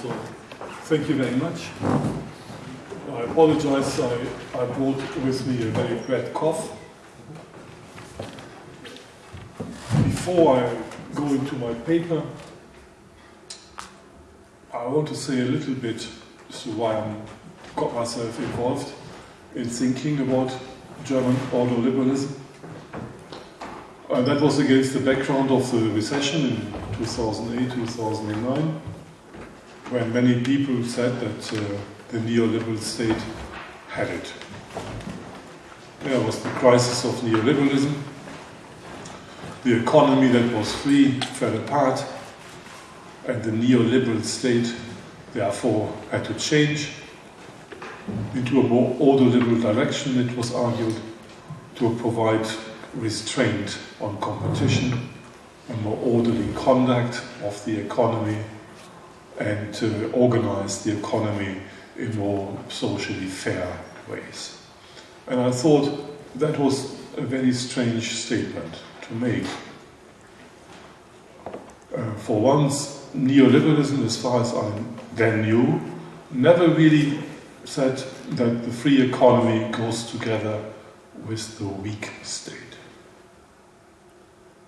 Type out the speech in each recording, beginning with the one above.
So thank you very much. I apologize, I, I brought with me a very bad cough. Before I go into my paper, I want to say a little bit as to why I got myself involved in thinking about German ordoliberalism. And that was against the background of the recession in 2008 2009, when many people said that uh, the neoliberal state had it. There was the crisis of neoliberalism. The economy that was free fell apart, and the neoliberal state therefore had to change into a more ordoliberal direction, it was argued, to provide restraint on competition, a more orderly conduct of the economy, and to organize the economy in more socially fair ways. And I thought that was a very strange statement to make. Uh, for once, neoliberalism, as far as I then knew, never really said that the free economy goes together with the weak state.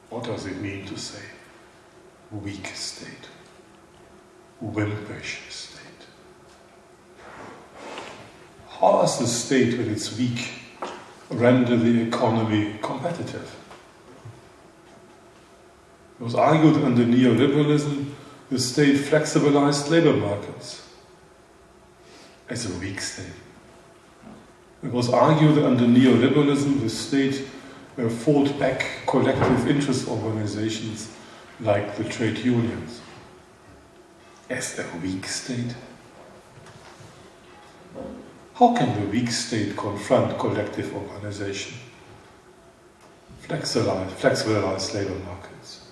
What does it mean to say weak state? Wimpish state? How does the state, when it's weak, render the economy competitive? It was argued under neoliberalism the state flexibilized labor markets as a weak state. It was argued under neoliberalism the state uh, fought back collective interest organizations like the trade unions as a weak state. How can the weak state confront collective organization? Flexibilize, labor markets,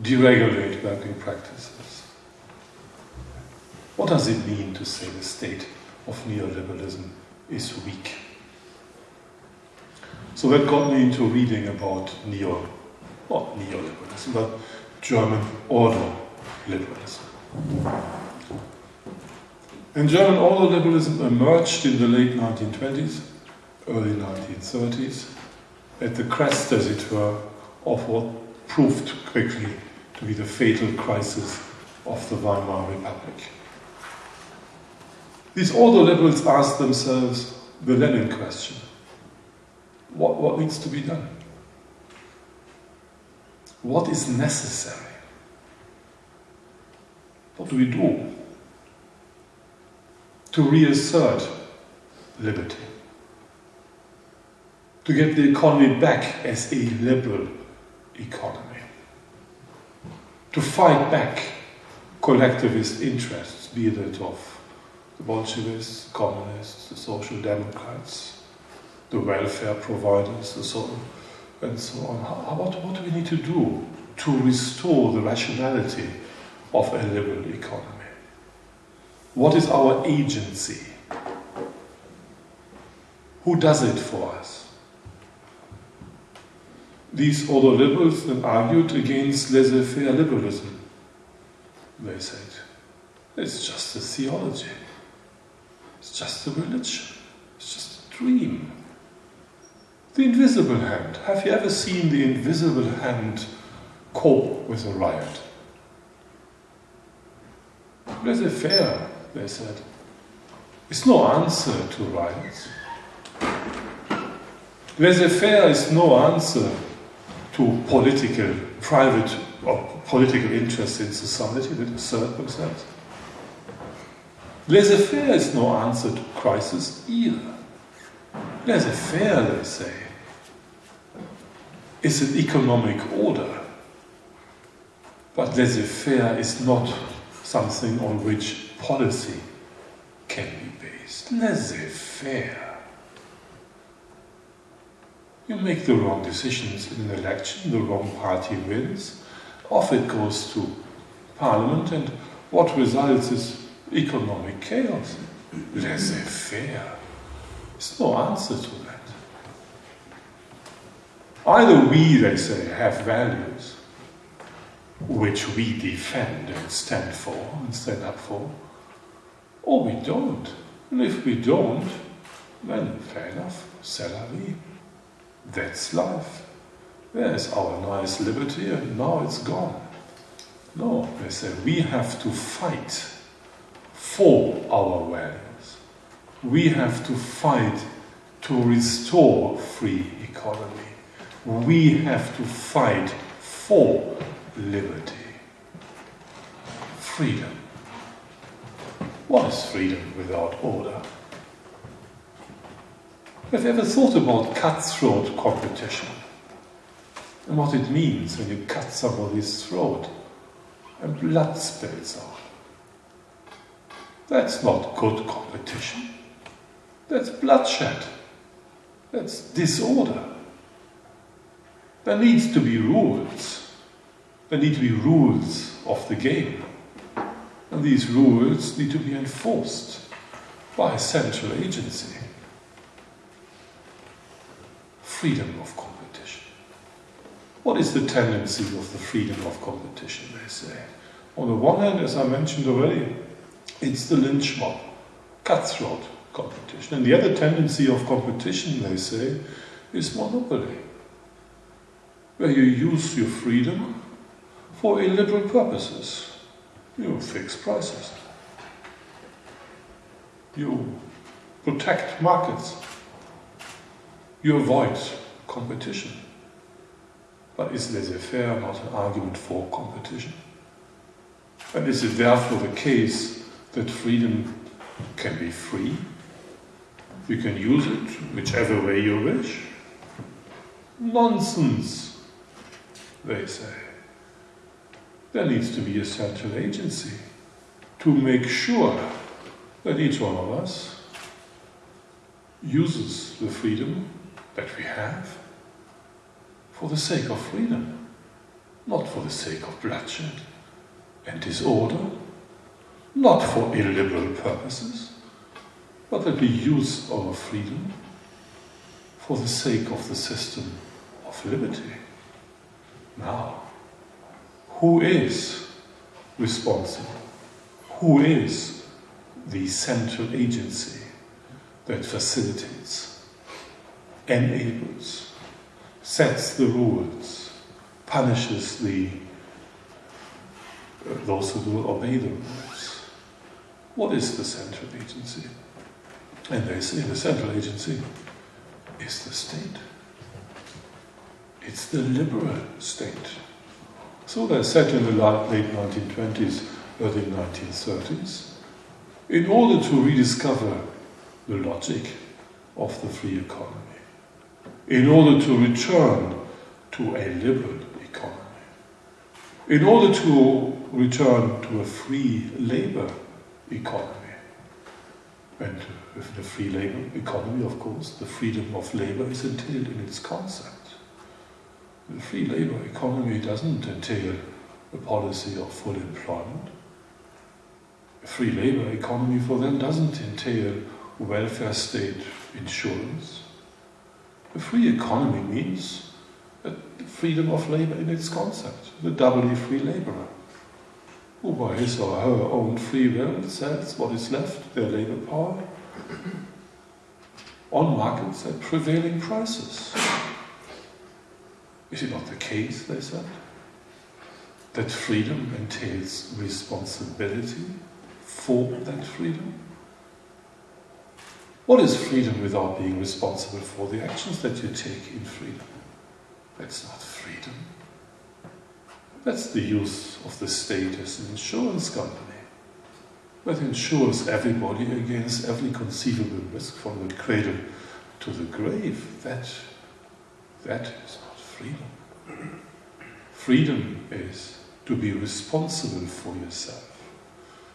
deregulate working practices. What does it mean to say the state of neoliberalism is weak? So that got me into reading about neo, not neoliberalism, but German order liberalism. And German ordoliberalism emerged in the late 1920s, early 1930s, at the crest, as it were, of what proved quickly to be the fatal crisis of the Weimar Republic. These ordoliberals asked themselves the Lenin question what, what needs to be done? What is necessary? What do we do to reassert liberty? To get the economy back as a liberal economy? To fight back collectivist interests, be it of the Bolsheviks, communists, the Social Democrats, the welfare providers and so on. And so on. How, what, what do we need to do to restore the rationality of a liberal economy? What is our agency? Who does it for us? These ordoliberals then argued against laissez-faire liberalism. They said, it's just a theology. It's just a religion. It's just a dream. The invisible hand. Have you ever seen the invisible hand cope with a riot? Laissez faire, they said, is no answer to riots. Laissez faire is no answer to political, private, or political interests in society that assert themselves. Laissez faire is no answer to crisis either. Laissez faire, they say, is an economic order. But laissez-faire is not something on which policy can be based. Laissez-faire. You make the wrong decisions in an election, the wrong party wins, off it goes to parliament, and what results is economic chaos. Laissez-faire. There's no answer to that. Either we, they say, have values, which we defend and stand for and stand up for, or we don't. And if we don't, then fair enough, la. That's life. There's our nice liberty and now it's gone. No, they say we have to fight for our values. We have to fight to restore free economy. We have to fight for liberty. Freedom. What is freedom without order? Have you ever thought about cutthroat competition? And what it means when you cut somebody's throat and blood spills out? That's not good competition. That's bloodshed. That's disorder. There needs to be rules. There need to be rules of the game. And these rules need to be enforced by a central agency. Freedom of competition. What is the tendency of the freedom of competition, they say? On the one hand, as I mentioned already, it's the lynch mob, cutthroat competition. And the other tendency of competition, they say, is monopoly, where you use your freedom for illiberal purposes. You fix prices. You protect markets. You avoid competition. But is laissez-faire not an argument for competition? And is it therefore the case that freedom can be free? You can use it whichever way you wish? Nonsense, they say. There needs to be a central agency to make sure that each one of us uses the freedom that we have for the sake of freedom, not for the sake of bloodshed and disorder, not for illiberal purposes, but that we use our freedom for the sake of the system of liberty. Now, who is responsible? Who is the central agency that facilitates, enables, sets the rules, punishes the uh, those who do obey the rules? What is the central agency? And they say the central agency is the state. It's the liberal state. So they said in the late 1920s, early 1930s, in order to rediscover the logic of the free economy, in order to return to a liberal economy, in order to return to a free labor economy, and with the free labor economy, of course, the freedom of labor is entailed in its concept. The free labor economy doesn't entail a policy of full employment. A free labor economy for them doesn't entail welfare state insurance. A free economy means freedom of labor in its concept, the doubly free laborer, who by his or her own free will sells what is left, their labor power, on markets at prevailing prices. Is it not the case, they said, that freedom entails responsibility for that freedom? What is freedom without being responsible for the actions that you take in freedom? That's not freedom. That's the use of the state as an insurance company that insures everybody against every conceivable risk from the cradle to the grave. That, that is freedom. Freedom is to be responsible for yourself.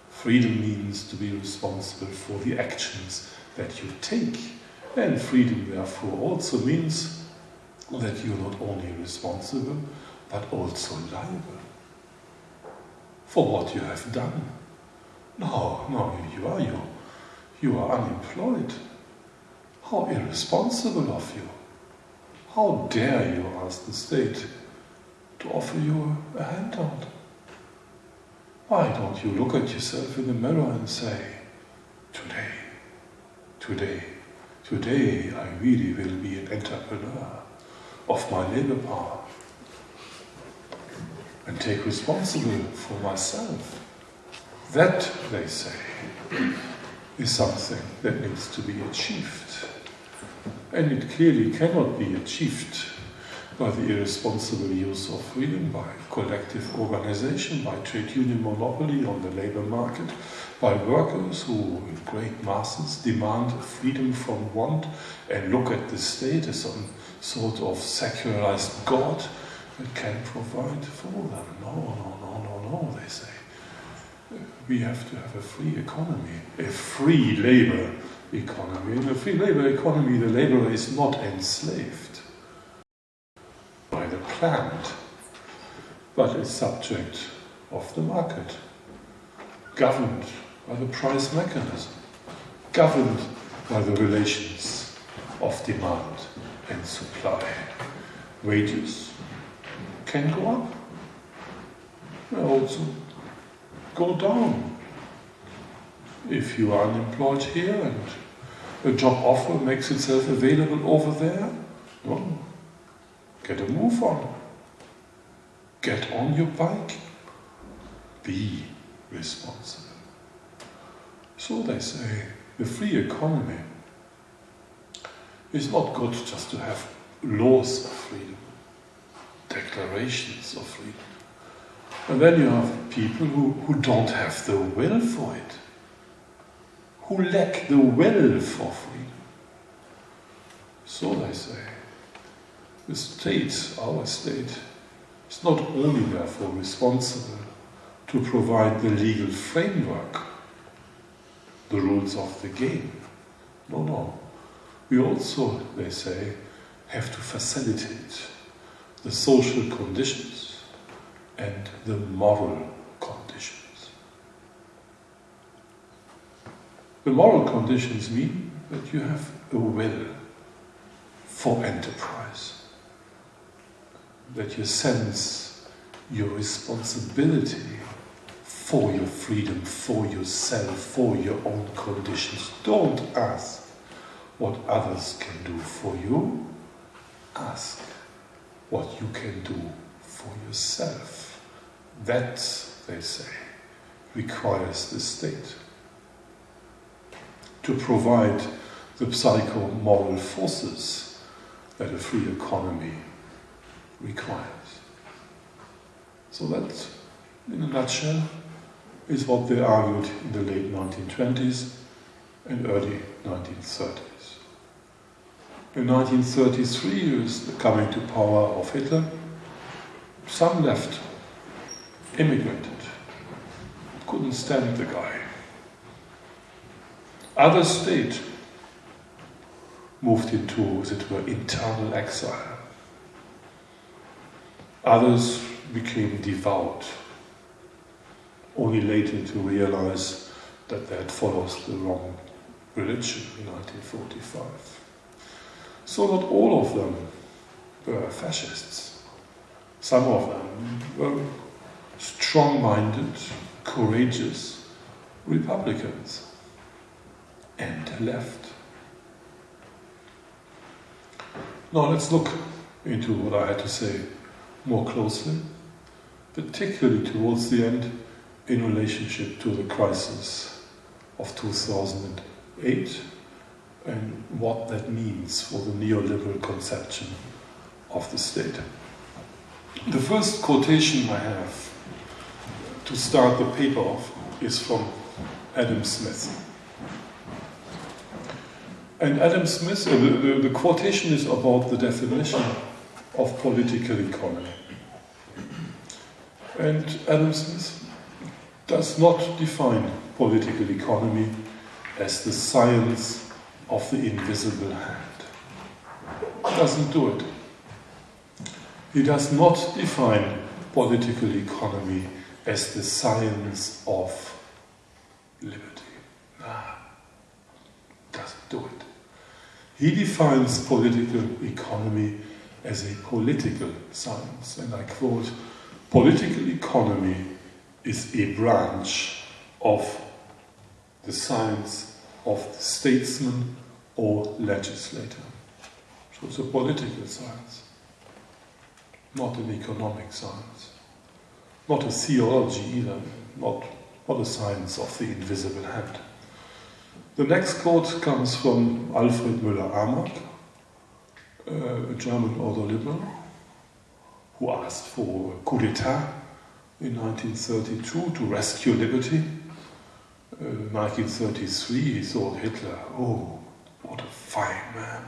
Freedom means to be responsible for the actions that you take. And freedom, therefore, also means that you're not only responsible, but also liable for what you have done. No, no, you are you. You are unemployed. How irresponsible of you. How dare you ask the state to offer you a handout? why don't you look at yourself in the mirror and say, today, today, today I really will be an entrepreneur of my labor power and take responsibility for myself. That, they say, is something that needs to be achieved. And it clearly cannot be achieved by the irresponsible use of freedom, by collective organization, by trade union monopoly on the labor market, by workers who, in great masses, demand freedom from want and look at the state as some sort of secularized God that can provide for them. No, no, no, no, no, they say. We have to have a free economy, a free labor economy. In a free labor economy, the laborer is not enslaved by the plant, but is subject of the market, governed by the price mechanism, governed by the relations of demand and supply. Wages can go up, they also go down. If you are unemployed here and a job offer makes itself available over there, get a move on. Get on your bike. Be responsible. So they say, the free economy is not good just to have laws of freedom, declarations of freedom. And then you have people who, who don't have the will for it, who lack the will for freedom. So they say, the state, our state, is not only therefore responsible to provide the legal framework, the rules of the game. No, no. We also, they say, have to facilitate the social conditions and the moral conditions. The moral conditions mean that you have a will for enterprise that you sense your responsibility for your freedom, for yourself, for your own conditions. Don't ask what others can do for you. Ask what you can do for yourself. That, they say, requires the state to provide the psycho-moral forces that a free economy requires. So that, in a nutshell, is what they argued in the late 1920s and early 1930s. In 1933, with the coming to power of Hitler, some left, immigrated, couldn't stand the guy. Others stayed, moved into, as it were, internal exile. Others became devout, only later to realize that they had followed the wrong religion in 1945. So not all of them were fascists. Some of them were strong-minded, courageous Republicans and left. Now let's look into what I had to say more closely, particularly towards the end in relationship to the crisis of 2008 and what that means for the neoliberal conception of the state. The first quotation I have to start the paper off is from Adam Smith. And Adam Smith, the, the, the quotation is about the definition of political economy. And Adam Smith does not define political economy as the science of the invisible hand. Doesn't do it. He does not define political economy as the science of liberty. Doesn't do it. He defines political economy as a political science, and I quote, political economy is a branch of the science of the statesman or legislator. So it's a political science, not an economic science, not a theology either, not, not a science of the invisible hand. The next quote comes from Alfred Müller-Armack, uh, a German ordoliberal, who asked for a coup d'etat in 1932 to rescue liberty. Uh, 1933, he thought Hitler, oh, what a fine man.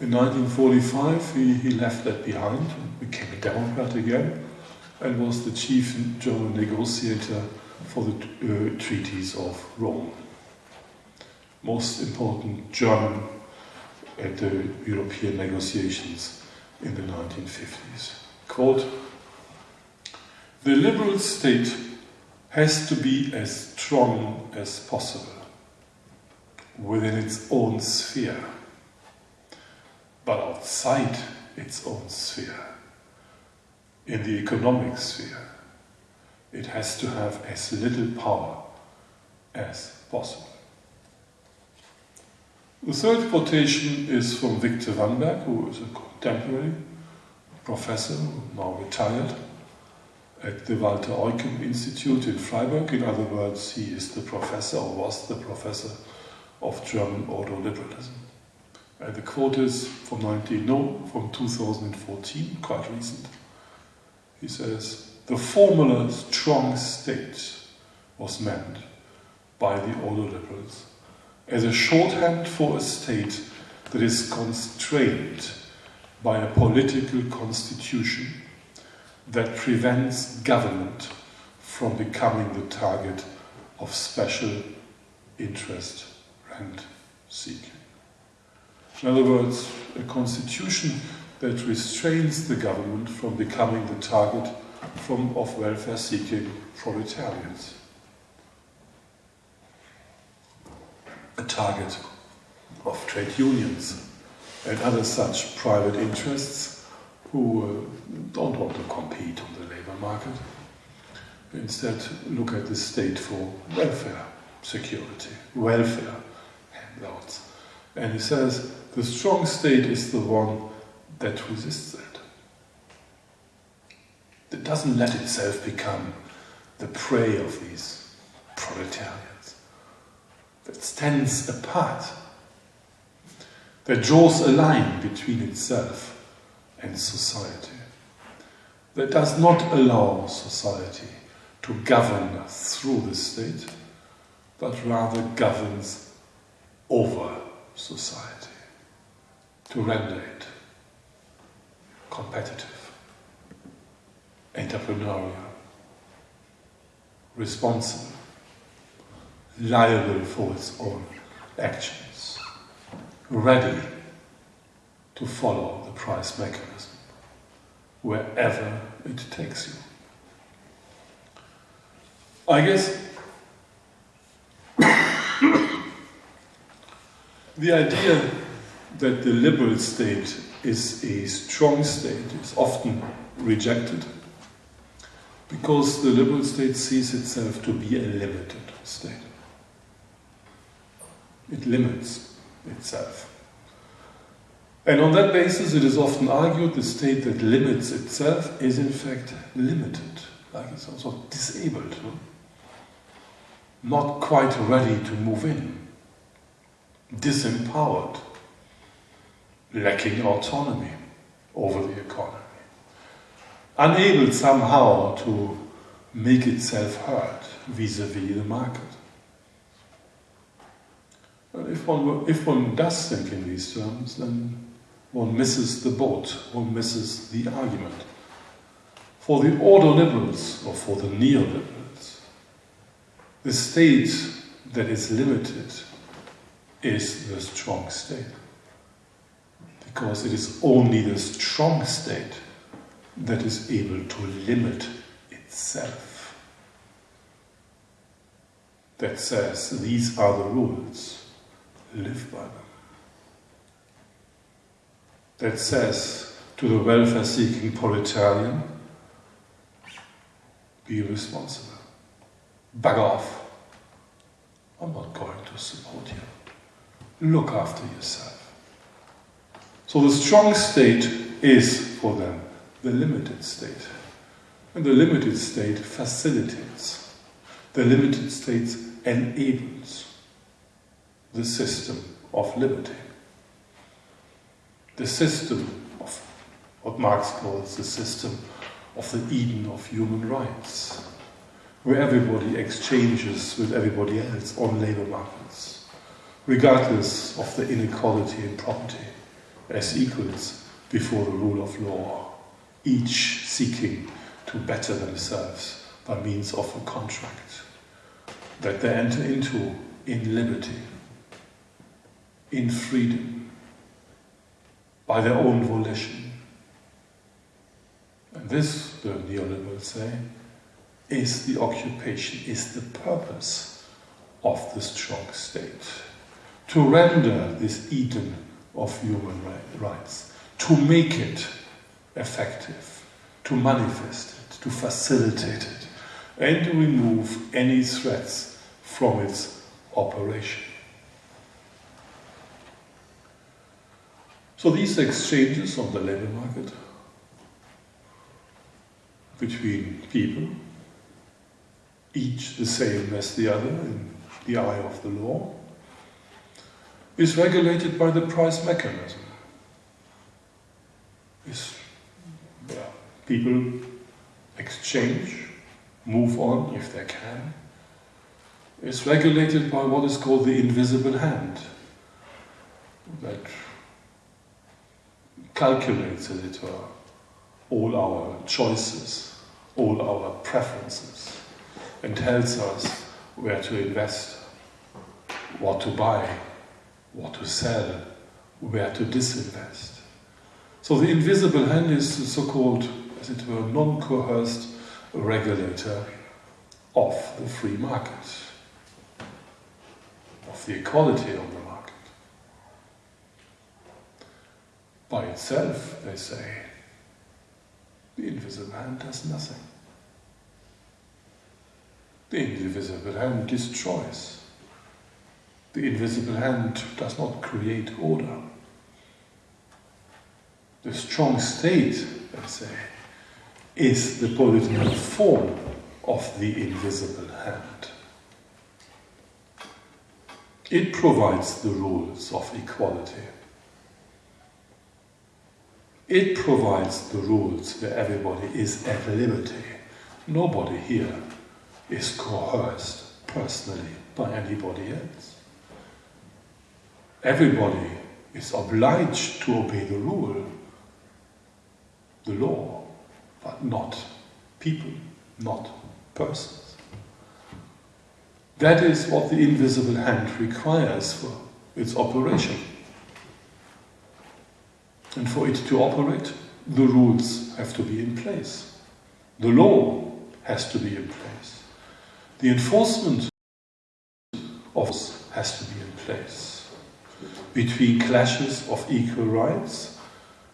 In 1945, he, he left that behind and became a Democrat again and was the chief German negotiator for the uh, treaties of Rome. Most important German at the European negotiations in the 1950s. Quote, the liberal state has to be as strong as possible within its own sphere, but outside its own sphere, in the economic sphere, it has to have as little power as possible. The third quotation is from Victor Vanberg, who is a contemporary professor, now retired, at the Walter Eucken Institute in Freiburg. In other words, he is the professor, or was the professor, of German ordo-liberalism. And the quote is from 19, no, from 2014, quite recent. He says, the formula strong state was meant by the ordo-liberals as a shorthand for a state that is constrained by a political constitution that prevents government from becoming the target of special interest and seeking. In other words, a constitution that restrains the government from becoming the target from, of welfare-seeking proletarians. A target of trade unions and other such private interests who uh, don't want to compete on the labor market. Instead, look at the state for welfare security, welfare handouts. And he says the strong state is the one that resists that. That doesn't let itself become the prey of these proletarians. That stands apart that draws a line between itself and society, that does not allow society to govern through the state, but rather governs over society, to render it competitive, entrepreneurial, responsible, liable for its own actions ready to follow the price mechanism wherever it takes you. I guess the idea that the liberal state is a strong state is often rejected because the liberal state sees itself to be a limited state. It limits itself. And on that basis, it is often argued the state that limits itself is in fact limited, like it's also disabled, no? not quite ready to move in, disempowered, lacking autonomy over the economy, unable somehow to make itself heard vis-à-vis -vis the market. If one, if one does think in these terms, then one misses the boat, one misses the argument. For the ordo-liberals, or for the neoliberals, the state that is limited is the strong state. Because it is only the strong state that is able to limit itself. That says, these are the rules live by them. That says to the welfare seeking proletarian, be responsible. Bug off. I'm not going to support you. Look after yourself. So the strong state is for them the limited state. And the limited state facilitates. The limited state enables the system of liberty. The system of what Marx calls the system of the Eden of human rights, where everybody exchanges with everybody else on labor markets, regardless of the inequality in property, as equals before the rule of law, each seeking to better themselves by means of a contract that they enter into in liberty, in freedom, by their own volition. And this, the neoliberals say, is the occupation, is the purpose of the strong state. To render this Eden of human rights, to make it effective, to manifest it, to facilitate it, and to remove any threats from its operation. So these exchanges on the labor market between people, each the same as the other in the eye of the law, is regulated by the price mechanism. Is people exchange, move on if they can. Is regulated by what is called the invisible hand that calculates, as it were, all our choices, all our preferences, and tells us where to invest, what to buy, what to sell, where to disinvest. So the invisible hand is the so-called, as it were, non-coerced regulator of the free market, of the equality of the market. By itself, they say, the invisible hand does nothing. The invisible hand destroys. The invisible hand does not create order. The strong state, let's say, is the political form of the invisible hand. It provides the rules of equality. It provides the rules where everybody is at liberty. Nobody here is coerced personally by anybody else. Everybody is obliged to obey the rule, the law, but not people, not persons. That is what the invisible hand requires for its operation. And for it to operate, the rules have to be in place. The law has to be in place. The enforcement of has to be in place between clashes of equal rights,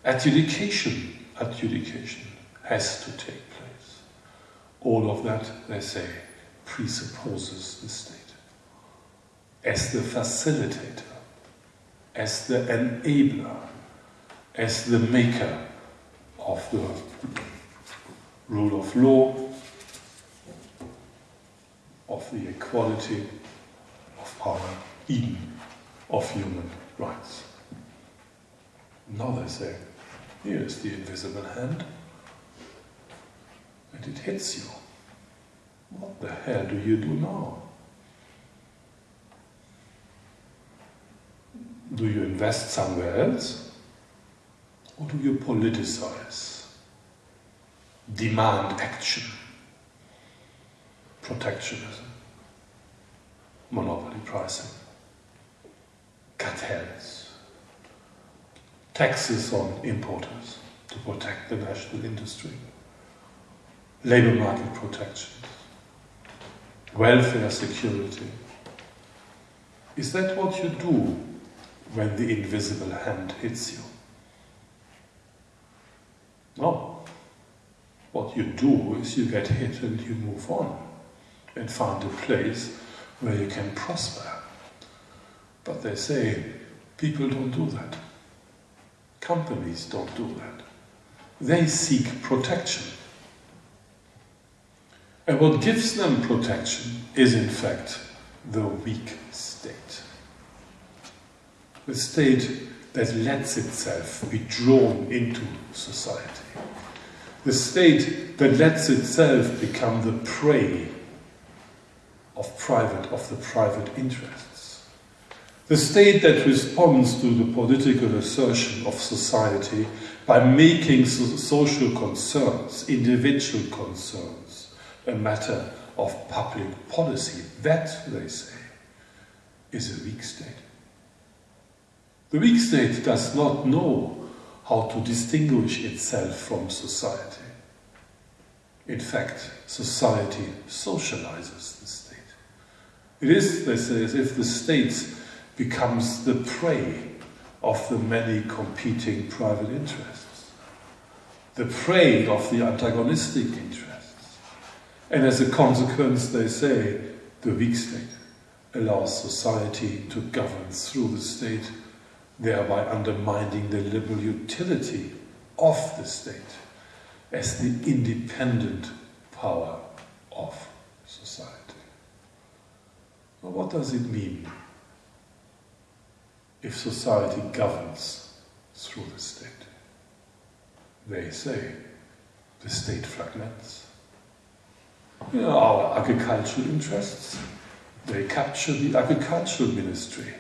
adjudication, adjudication has to take place. All of that, they say, presupposes the state as the facilitator, as the enabler, as the maker of the rule of law, of the equality of power, even of human rights. Now they say, here is the invisible hand, and it hits you. What the hell do you do now? Do you invest somewhere else? Or do you politicize? Demand action? Protectionism? Monopoly pricing? cartels, taxes on importers to protect the national industry, labor market protection, welfare security. Is that what you do when the invisible hand hits you? No. What you do is you get hit and you move on and find a place where you can prosper. But they say people don't do that. Companies don't do that. They seek protection. And what gives them protection is, in fact, the weak state. The state that lets itself be drawn into society. The state that lets itself become the prey of private of the private interests. The state that responds to the political assertion of society by making so social concerns, individual concerns, a matter of public policy. That, they say, is a weak state. The weak state does not know how to distinguish itself from society. In fact, society socializes the state. It is, they say, as if the state becomes the prey of the many competing private interests, the prey of the antagonistic interests. And as a consequence, they say, the weak state allows society to govern through the state, thereby undermining the liberal utility of the state as the independent power of society. Well, what does it mean if society governs through the state? They say the state fragments. You know, our agricultural interests, they capture the agricultural ministry.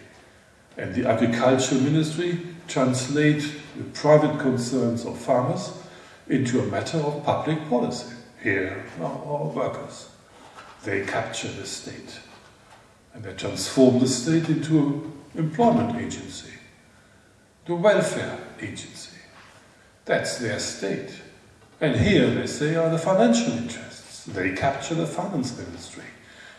And the agricultural ministry translate the private concerns of farmers into a matter of public policy. Here are our workers. They capture the state. And they transform the state into an employment agency, the welfare agency. That's their state. And here, they say, are the financial interests. They capture the finance ministry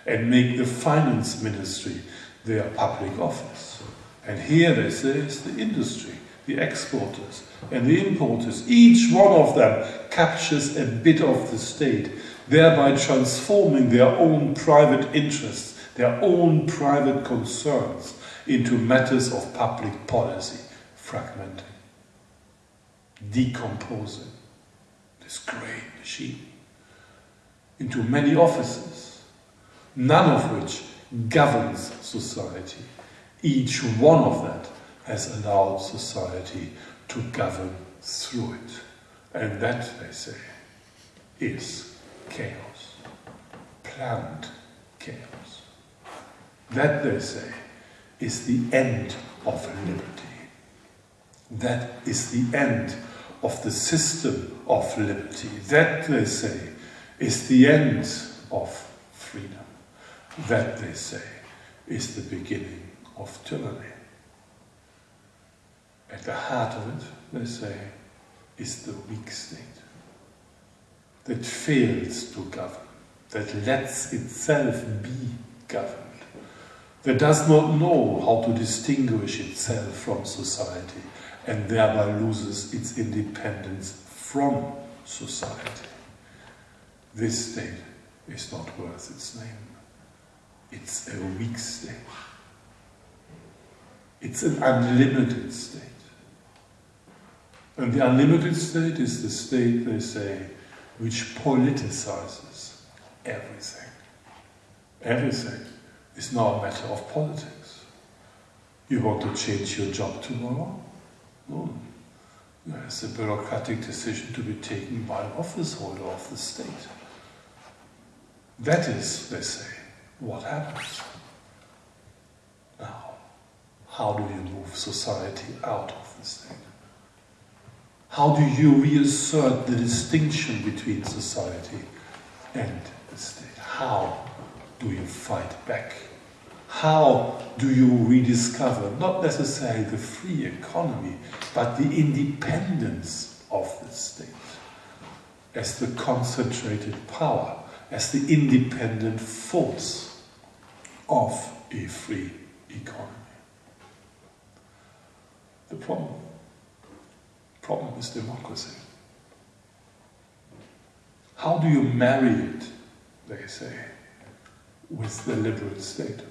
and make the finance ministry their public office. And here, they say, it's the industry, the exporters and the importers. Each one of them captures a bit of the state, thereby transforming their own private interests their own private concerns into matters of public policy, fragmenting, decomposing this great machine into many offices, none of which governs society. Each one of that has allowed society to govern through it. And that, they say, is chaos, planned chaos. That, they say, is the end of liberty. That is the end of the system of liberty. That, they say, is the end of freedom. That, they say, is the beginning of tyranny. At the heart of it, they say, is the weak state that fails to govern, that lets itself be governed that does not know how to distinguish itself from society and thereby loses its independence from society. This state is not worth its name. It's a weak state. It's an unlimited state. And the unlimited state is the state, they say, which politicizes everything. Everything is now a matter of politics. You want to change your job tomorrow? No. It's a bureaucratic decision to be taken by an office holder of the state. That is, they say, what happens. How do you move society out of the state? How do you reassert the distinction between society and the state? How do you fight back? How do you rediscover not necessarily the free economy, but the independence of the state as the concentrated power, as the independent force of a free economy? The problem, problem is democracy. How do you marry it, they say, with the liberal state?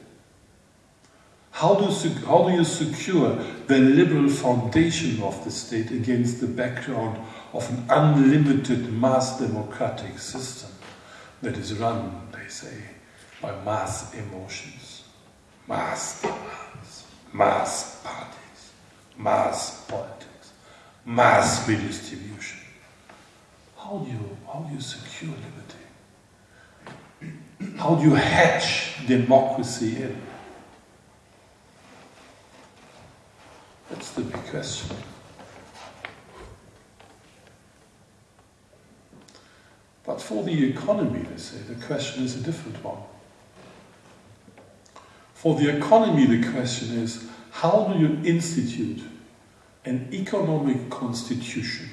How do, how do you secure the liberal foundation of the state against the background of an unlimited mass democratic system that is run, they say, by mass emotions, mass demands, mass parties, mass politics, mass redistribution? How do you, how do you secure liberty? How do you hatch democracy in? That's the big question. But for the economy, they say, the question is a different one. For the economy, the question is how do you institute an economic constitution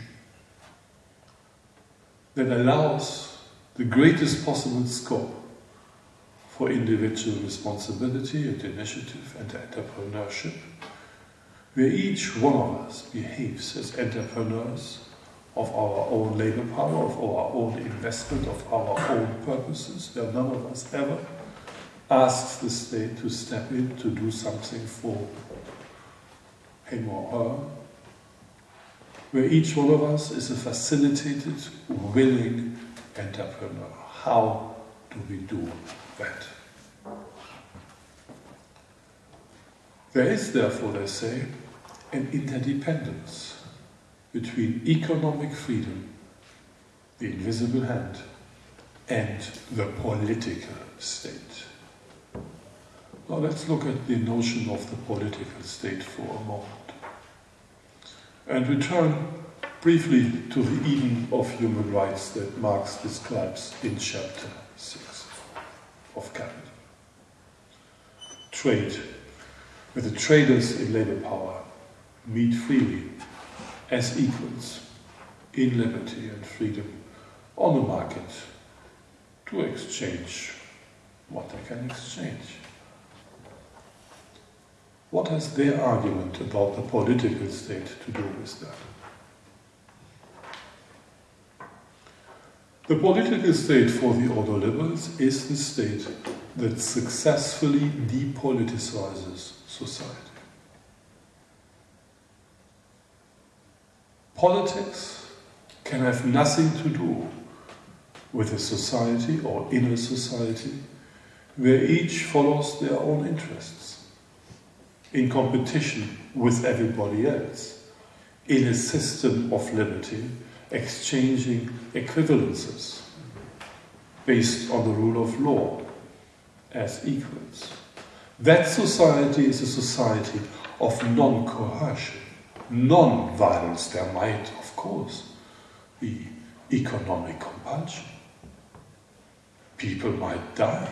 that allows the greatest possible scope for individual responsibility and initiative and entrepreneurship where each one of us behaves as entrepreneurs of our own labor power, of our own investment, of our own purposes, where none of us ever asks the state to step in to do something for her, where each one of us is a facilitated, willing entrepreneur. How do we do that? There is, therefore, they say, an interdependence between economic freedom, the invisible hand, and the political state. Now let's look at the notion of the political state for a moment and return briefly to the Eden of human rights that Marx describes in chapter 6 of Capital. Trade, with the traders in labor power meet freely as equals in liberty and freedom on the market to exchange what they can exchange. What has their argument about the political state to do with that? The political state for the ordoliberals is the state that successfully depoliticizes society. Politics can have nothing to do with a society or in a society where each follows their own interests, in competition with everybody else, in a system of liberty, exchanging equivalences based on the rule of law as equals. That society is a society of non coercion non-violence, there might, of course, be economic compulsion. People might die,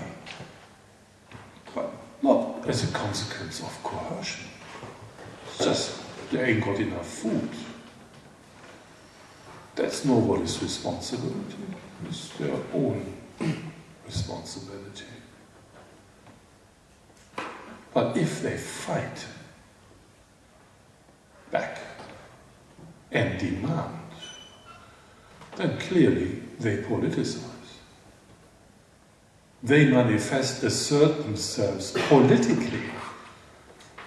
not as a consequence of coercion. It's just they ain't got enough food. That's nobody's responsibility. It's their own responsibility. But if they fight, back and demand, then clearly they politicize. They manifest, assert themselves politically.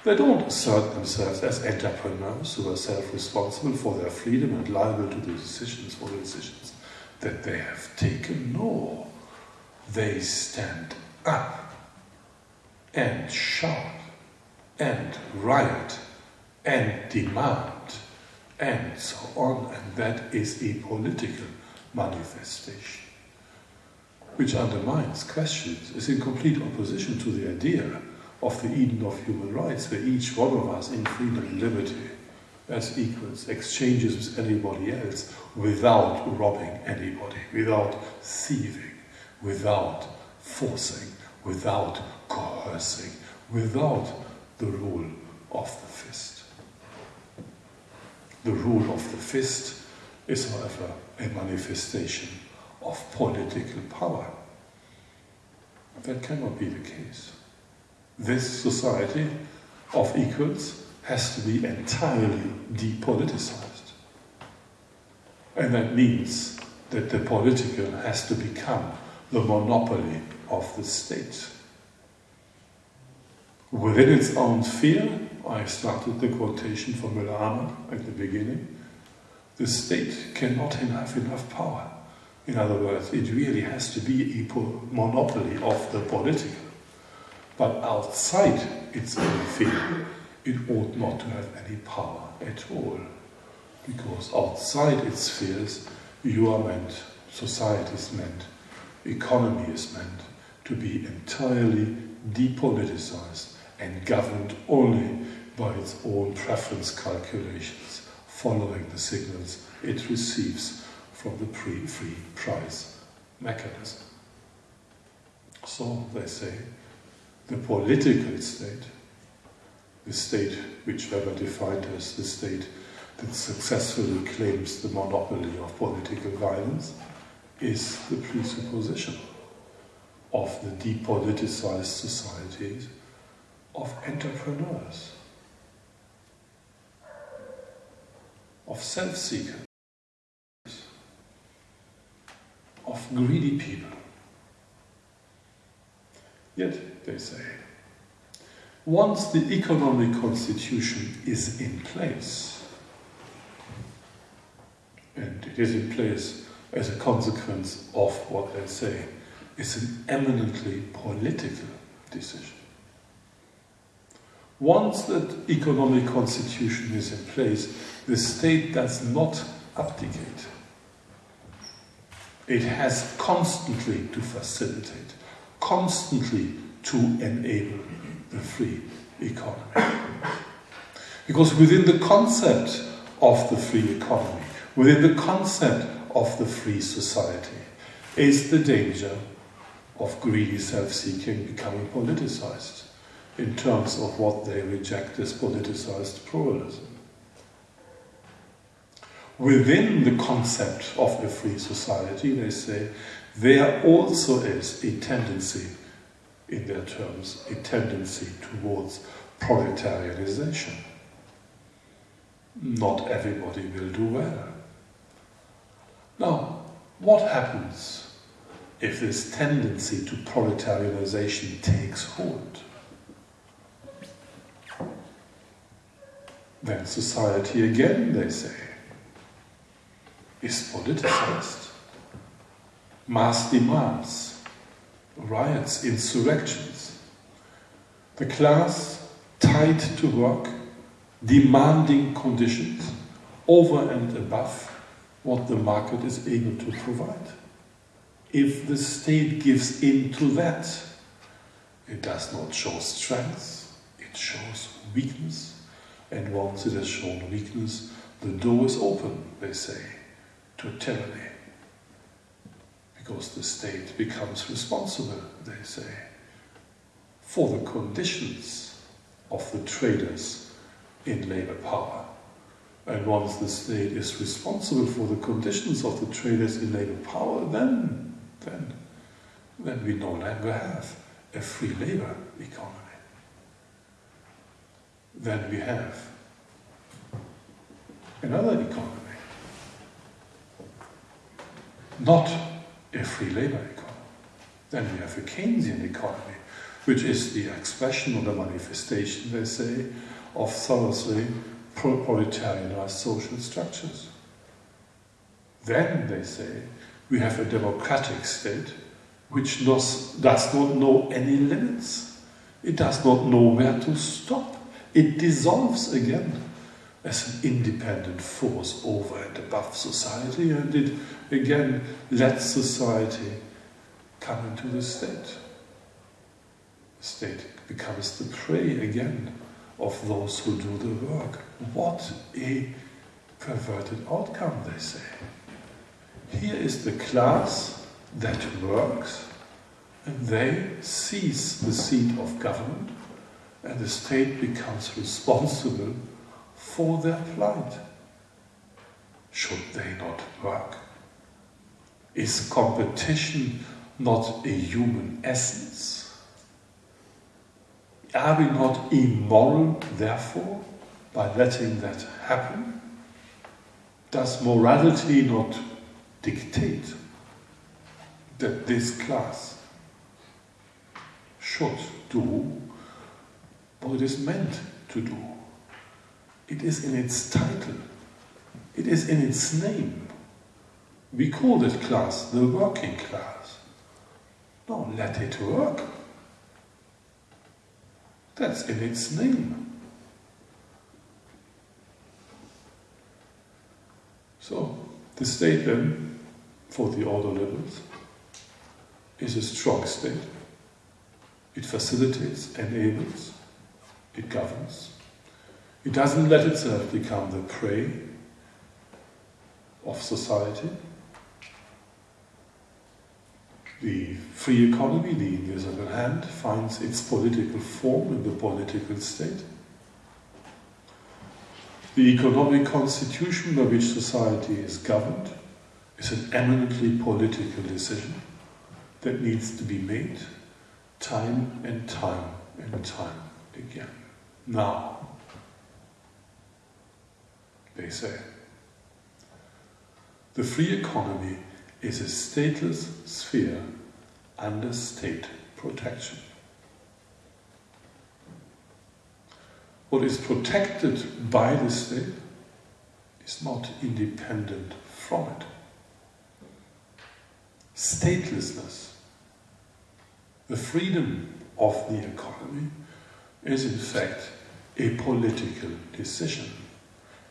They don't assert themselves as entrepreneurs who are self responsible for their freedom and liable to the decisions for the decisions that they have taken. No, they stand up and shout and riot and demand and so on, and that is a political manifestation which undermines, questions, is in complete opposition to the idea of the Eden of human rights, where each one of us in freedom and liberty as equals exchanges with anybody else without robbing anybody, without thieving, without forcing, without coercing, without the rule of the fist. The rule of the fist is, however, a manifestation of political power. That cannot be the case. This society of equals has to be entirely depoliticized. And that means that the political has to become the monopoly of the state. Within its own sphere, I started the quotation from Müller at the beginning, the state cannot have enough power. In other words, it really has to be a monopoly of the political. But outside its own field, it ought not to have any power at all. Because outside its spheres, you are meant, society is meant, economy is meant to be entirely depoliticized and governed only by its own preference calculations, following the signals it receives from the pre free price mechanism. So they say the political state, the state which Weber defined as the state that successfully claims the monopoly of political violence, is the presupposition of the depoliticized societies of entrepreneurs, of self of greedy people. Yet, they say, once the economic constitution is in place, and it is in place as a consequence of what they say is an eminently political decision. Once that economic constitution is in place, the state does not abdicate. It has constantly to facilitate, constantly to enable the free economy. Because within the concept of the free economy, within the concept of the free society, is the danger of greedy self seeking becoming politicized in terms of what they reject as politicized pluralism. Within the concept of a free society, they say, there also is a tendency, in their terms, a tendency towards proletarianization. Not everybody will do well. Now, what happens if this tendency to proletarianization takes hold? Then society again, they say, is politicized. Mass demands, riots, insurrections. The class tied to work, demanding conditions over and above what the market is able to provide. If the state gives in to that, it does not show strength, it shows weakness. And once it has shown weakness, the door is open, they say, to tyranny. Because the state becomes responsible, they say, for the conditions of the traders in labor power. And once the state is responsible for the conditions of the traders in labor power, then, then, then we no longer have a free labor economy then we have another economy. Not a free labor economy. Then we have a Keynesian economy, which is the expression or the manifestation, they say, of thoroughly proletarianized social structures. Then, they say, we have a democratic state which does, does not know any limits. It does not know where to stop. It dissolves again as an independent force over and above society, and it again lets society come into the state. The state becomes the prey again of those who do the work. What a perverted outcome, they say. Here is the class that works, and they seize the seat of government and the state becomes responsible for their plight. Should they not work? Is competition not a human essence? Are we not immoral, therefore, by letting that happen? Does morality not dictate that this class should do what it is meant to do. It is in its title, it is in its name. We call that class the working class. No, let it work. That's in its name. So, the state then, for the ordoliberals, is a strong state. It facilitates, enables, it governs. It doesn't let itself become the prey of society. The free economy, the invisible hand, finds its political form in the political state. The economic constitution by which society is governed is an eminently political decision that needs to be made time and time and time again. Now, they say, the free economy is a stateless sphere under state protection. What is protected by the state is not independent from it. Statelessness, the freedom of the economy, is in fact a political decision,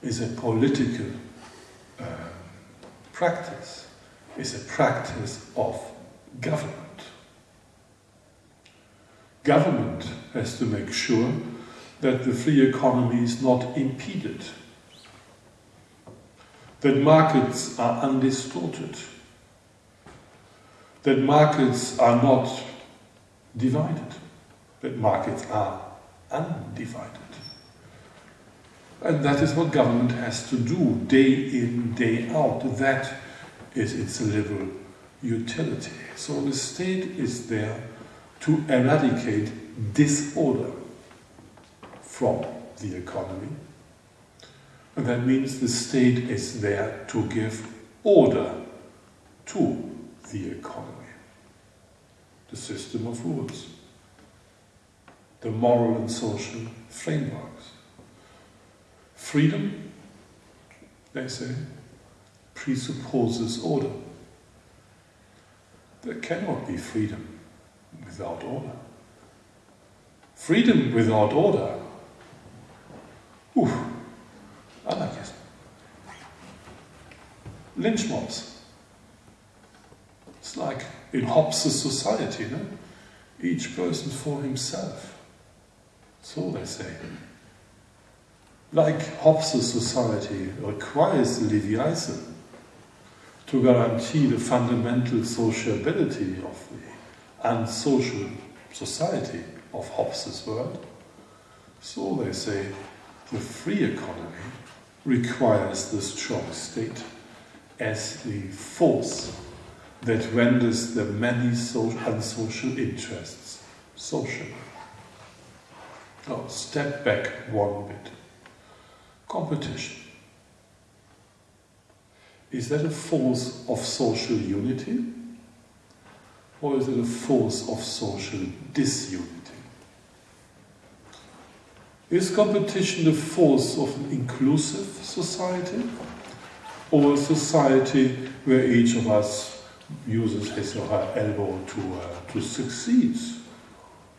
is a political uh, practice, is a practice of government. Government has to make sure that the free economy is not impeded, that markets are undistorted, that markets are not divided, that markets are undivided. And that is what government has to do day in, day out. That is its liberal utility. So the state is there to eradicate disorder from the economy. And that means the state is there to give order to the economy. The system of rules, the moral and social frameworks. Freedom, they say, presupposes order. There cannot be freedom without order. Freedom without order Ooh, anarchism. Lynch mobs. It's like in Hobbes' society, no? Each person for himself. So they say. Like Hobbes' society requires the Leviathan to guarantee the fundamental sociability of the unsocial society of Hobbes' world, so they say the free economy requires the strong state as the force that renders the many social, unsocial interests social. Now, step back one bit. Competition. Is that a force of social unity? Or is it a force of social disunity? Is competition the force of an inclusive society or a society where each of us uses his or her elbow to, uh, to succeed?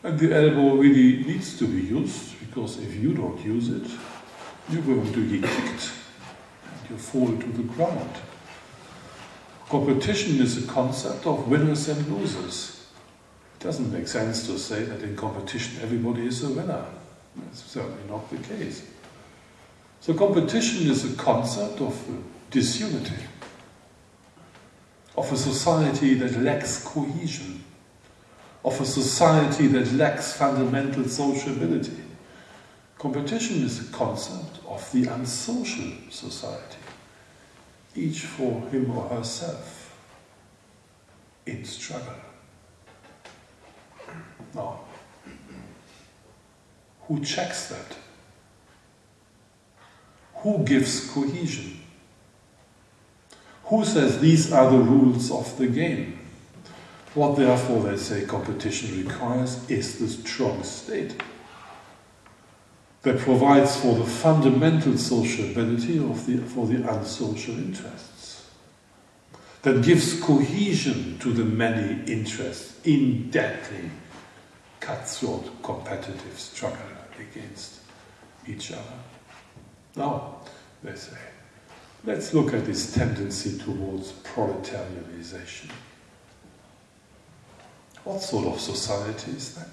And the elbow really needs to be used because if you don't use it, you're going to get kicked and you fall to the ground. Competition is a concept of winners and losers. It doesn't make sense to say that in competition everybody is a winner. That's certainly not the case. So competition is a concept of disunity, of a society that lacks cohesion, of a society that lacks fundamental sociability. Competition is a concept of the unsocial society, each for him or herself, in struggle. Now, who checks that? Who gives cohesion? Who says these are the rules of the game? What therefore they say competition requires is the strong state that provides for the fundamental sociability of the, for the unsocial interests, that gives cohesion to the many interests in deadly, cutthroat, competitive struggle against each other. Now, they say, let's look at this tendency towards proletarianization. What sort of society is that?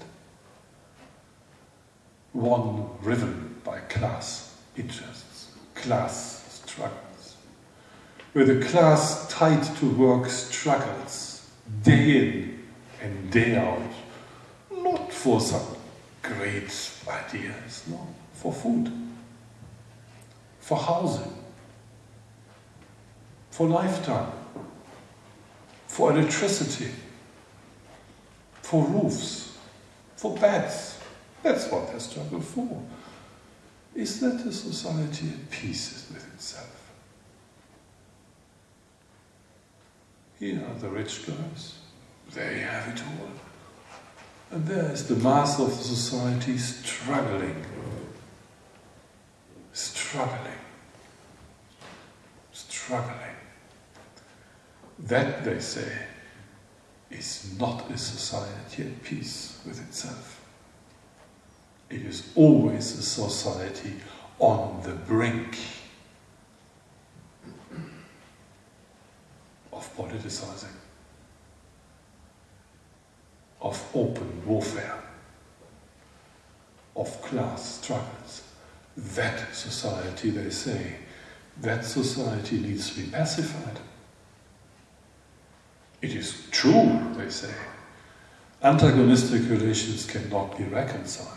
One driven by class interests, class struggles, where the class tied to work struggles day in and day out, not for some great ideas, no, for food, for housing, for lifetime, for electricity, for roofs, for beds. That's what they struggle for. Is that a society at peace with itself? Here are the rich guys. They have it all. And there is the mass of the society struggling. Struggling. Struggling. That, they say, is not a society at peace with itself. It is always a society on the brink of politicizing, of open warfare, of class struggles. That society, they say, that society needs to be pacified. It is true, they say, antagonistic relations cannot be reconciled.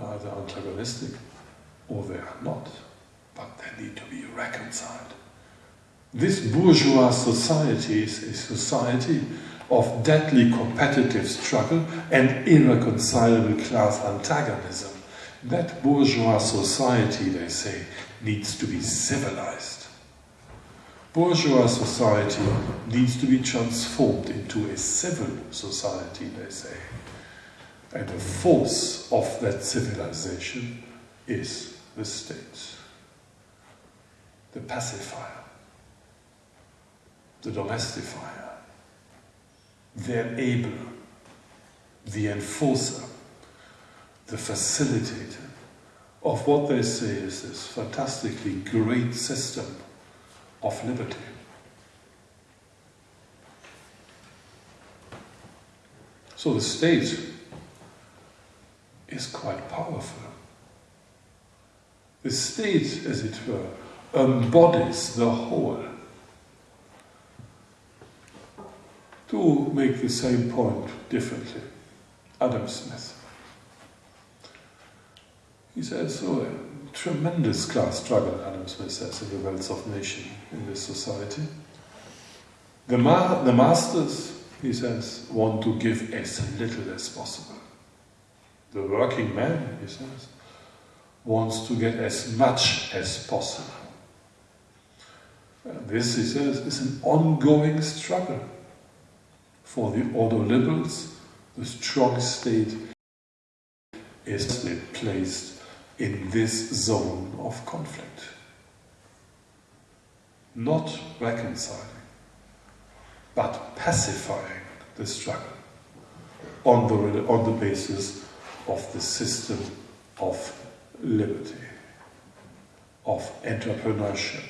Either antagonistic or they are not, but they need to be reconciled. This bourgeois society is a society of deadly competitive struggle and irreconcilable class antagonism. That bourgeois society, they say, needs to be civilized bourgeois society needs to be transformed into a civil society, they say. And the force of that civilization is the state, the pacifier, the domestifier, the enabler, the enforcer, the facilitator. Of what they say is this fantastically great system of liberty. So the state is quite powerful. The state, as it were, embodies the whole. To make the same point differently, Adam Smith. He says, so tremendous class struggle, Adam Smith says, in the Wealth of Nation in this society. The, ma the masters, he says, want to give as little as possible. The working man, he says, wants to get as much as possible. This, he says, is an ongoing struggle. For the ordoliberals, the strong state is placed in this zone of conflict. Not reconciling, but pacifying the struggle on the, on the basis of the system of liberty, of entrepreneurship,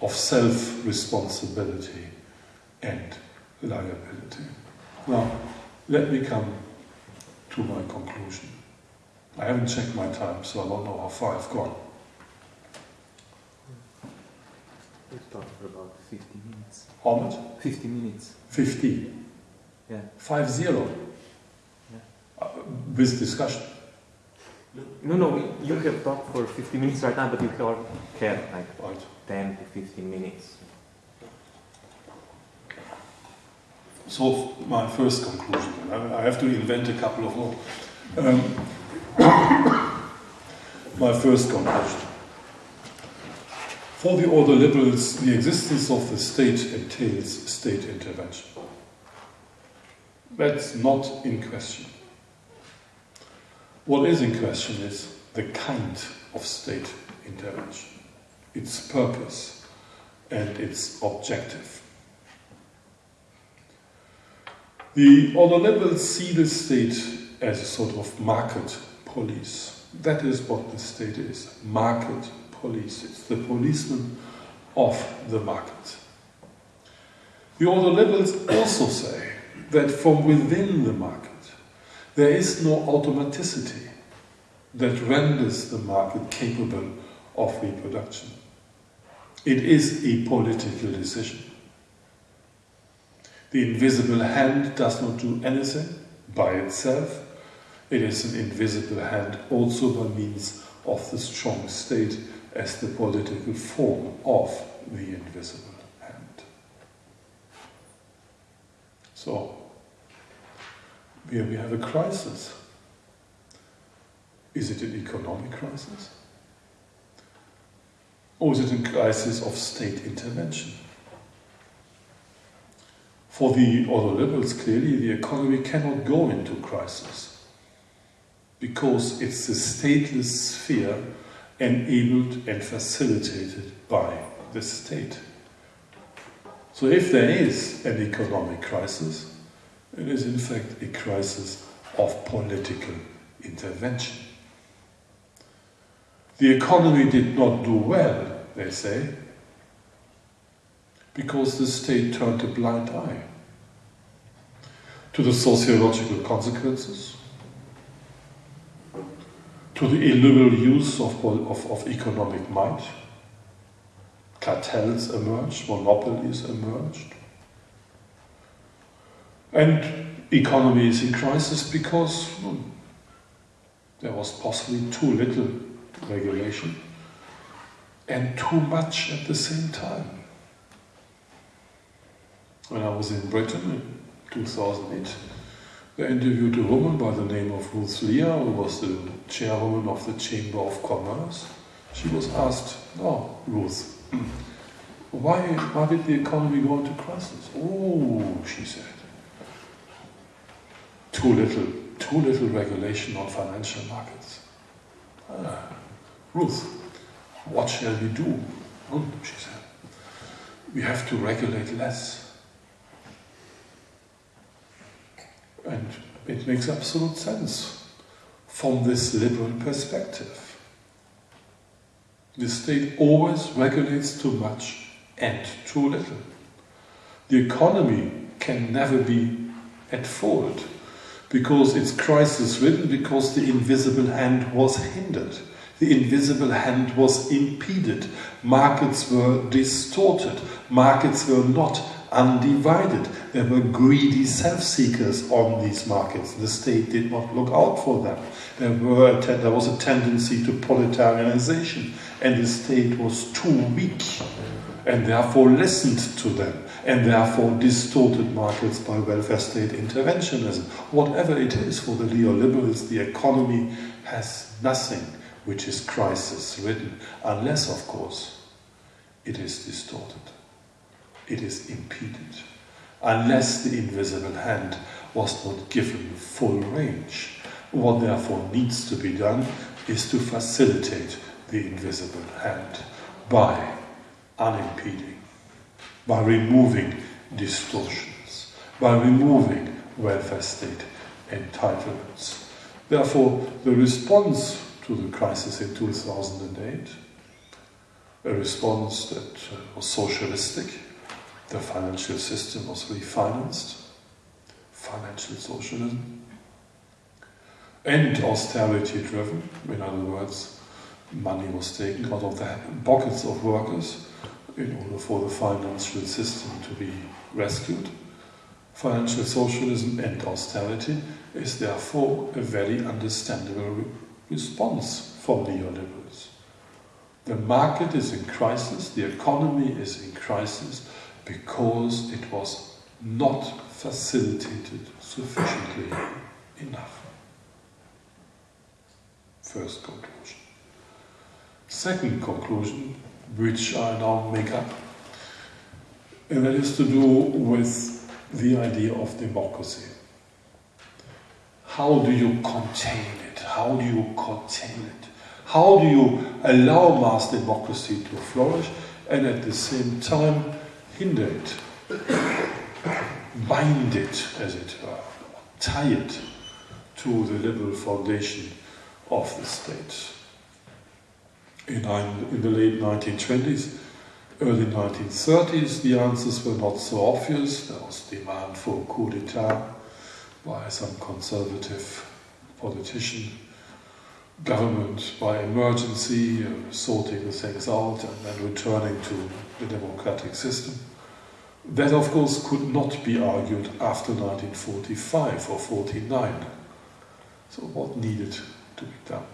of self-responsibility and liability. Now, let me come to my conclusion. I haven't checked my time, so I don't know how far I've gone. We've talked for about 50 minutes. How much? 50 minutes. 50. Yeah. Five zero. Uh, with discussion. No, no, you have talked for 50 minutes right now, but you have had like Right. 10 to 15 minutes. So my first conclusion, I I have to invent a couple of more. Um, my first conclusion. For the ordoliberals, the existence of the state entails state intervention. That's not in question. What is in question is the kind of state intervention, its purpose, and its objective. The ordoliberals see the state as a sort of market police. That is what the state is market police. It's the policeman of the market. The ordoliberals also say that from within the market there is no automaticity that renders the market capable of reproduction. It is a political decision. The invisible hand does not do anything by itself. It is an invisible hand also by means of the strong state as the political form of the invisible hand. So, we have a crisis. Is it an economic crisis? Or is it a crisis of state intervention? For the ordoliberals, clearly the economy cannot go into crisis because it's the stateless sphere enabled and facilitated by the state. So if there is an economic crisis, it is in fact a crisis of political intervention. The economy did not do well, they say, because the state turned a blind eye to the sociological consequences, to the illiberal use of, of, of economic might. Cartels emerged, monopolies emerged. And economy is in crisis because hmm, there was possibly too little regulation and too much at the same time. When I was in Britain in 2008, I interviewed a woman by the name of Ruth Lea, who was the chairwoman of the Chamber of Commerce. She was asked, "Oh, Ruth, why, why did the economy go into crisis?" Oh, she said, too little, too little regulation on financial markets. Ah, Ruth, what shall we do? She said, we have to regulate less. And it makes absolute sense from this liberal perspective. The state always regulates too much and too little. The economy can never be at fault because it's crisis ridden, because the invisible hand was hindered. The invisible hand was impeded. Markets were distorted. Markets were not undivided. There were greedy self-seekers on these markets. The state did not look out for them. There, were there was a tendency to proletarianization, and the state was too weak, and therefore listened to them, and therefore distorted markets by welfare state interventionism. Whatever it is for the neoliberals, the economy has nothing which is crisis-ridden, unless, of course, it is distorted it is impeded. Unless the invisible hand was not given full range. What therefore needs to be done is to facilitate the invisible hand by unimpeding, by removing distortions, by removing welfare state entitlements. Therefore, the response to the crisis in 2008, a response that uh, was socialistic, the financial system was refinanced, financial socialism, and austerity driven. In other words, money was taken out of the pockets of workers in order for the financial system to be rescued. Financial socialism and austerity is therefore a very understandable response from neoliberals. The market is in crisis, the economy is in crisis, because it was not facilitated sufficiently enough. First conclusion. Second conclusion, which I now make up. And that is to do with the idea of democracy. How do you contain it? How do you contain it? How do you allow mass democracy to flourish and at the same time hinder it, bind it, as it were, tie it to the liberal foundation of the state? In, in the late 1920s, early 1930s, the answers were not so obvious. There was demand for a coup d'etat by some conservative politician, government by emergency, uh, sorting the things out and then returning to the democratic system. That, of course, could not be argued after 1945 or 49. So, what needed to be done?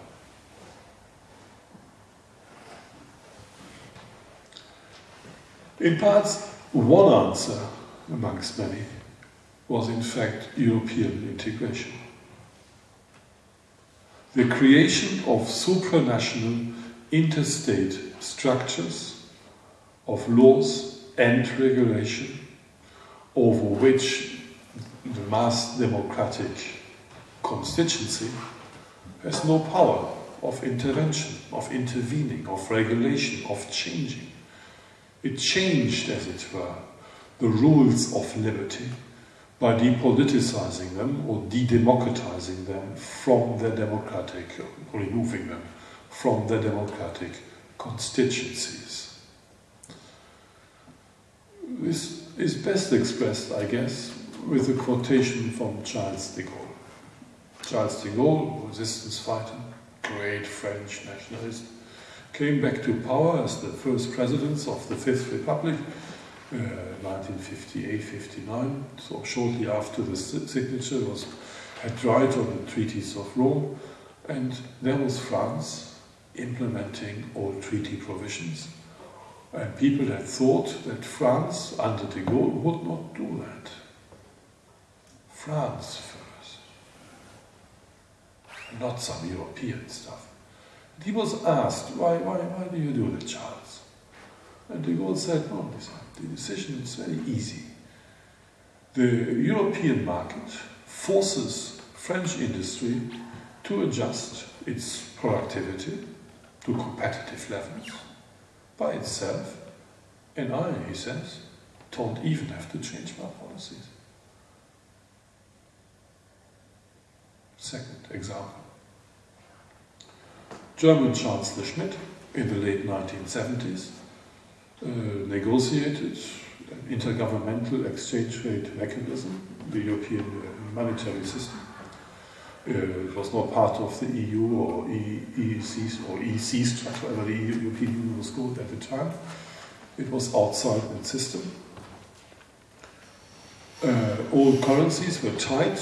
In parts, one answer amongst many was in fact European integration. The creation of supranational interstate structures of laws and regulation over which the mass democratic constituency has no power of intervention, of intervening, of regulation, of changing. It changed, as it were, the rules of liberty by depoliticizing them or de-democratizing them from their democratic, or removing them from their democratic constituencies. This is best expressed, I guess, with a quotation from Charles de Gaulle. Charles de Gaulle, resistance fighter, great French nationalist, came back to power as the first president of the Fifth Republic, uh, 1958-59. So shortly after the signature was had right on the treaties of Rome, and there was France implementing all treaty provisions. And people had thought that France, under de Gaulle, would not do that. France first, not some European stuff. He was asked, why, why, why do you do that, Charles? And de Gaulle said, oh, no, the decision is very easy. The European market forces French industry to adjust its productivity to competitive levels by itself. And I, he says, don't even have to change my policies. Second example. German Chancellor Schmidt in the late 1970s uh, negotiated an intergovernmental exchange rate mechanism, the European uh, monetary system. Uh, it was not part of the EU or EEC or EC structure, whatever the European Union was called at the time. It was outside the system. Uh, all currencies were tied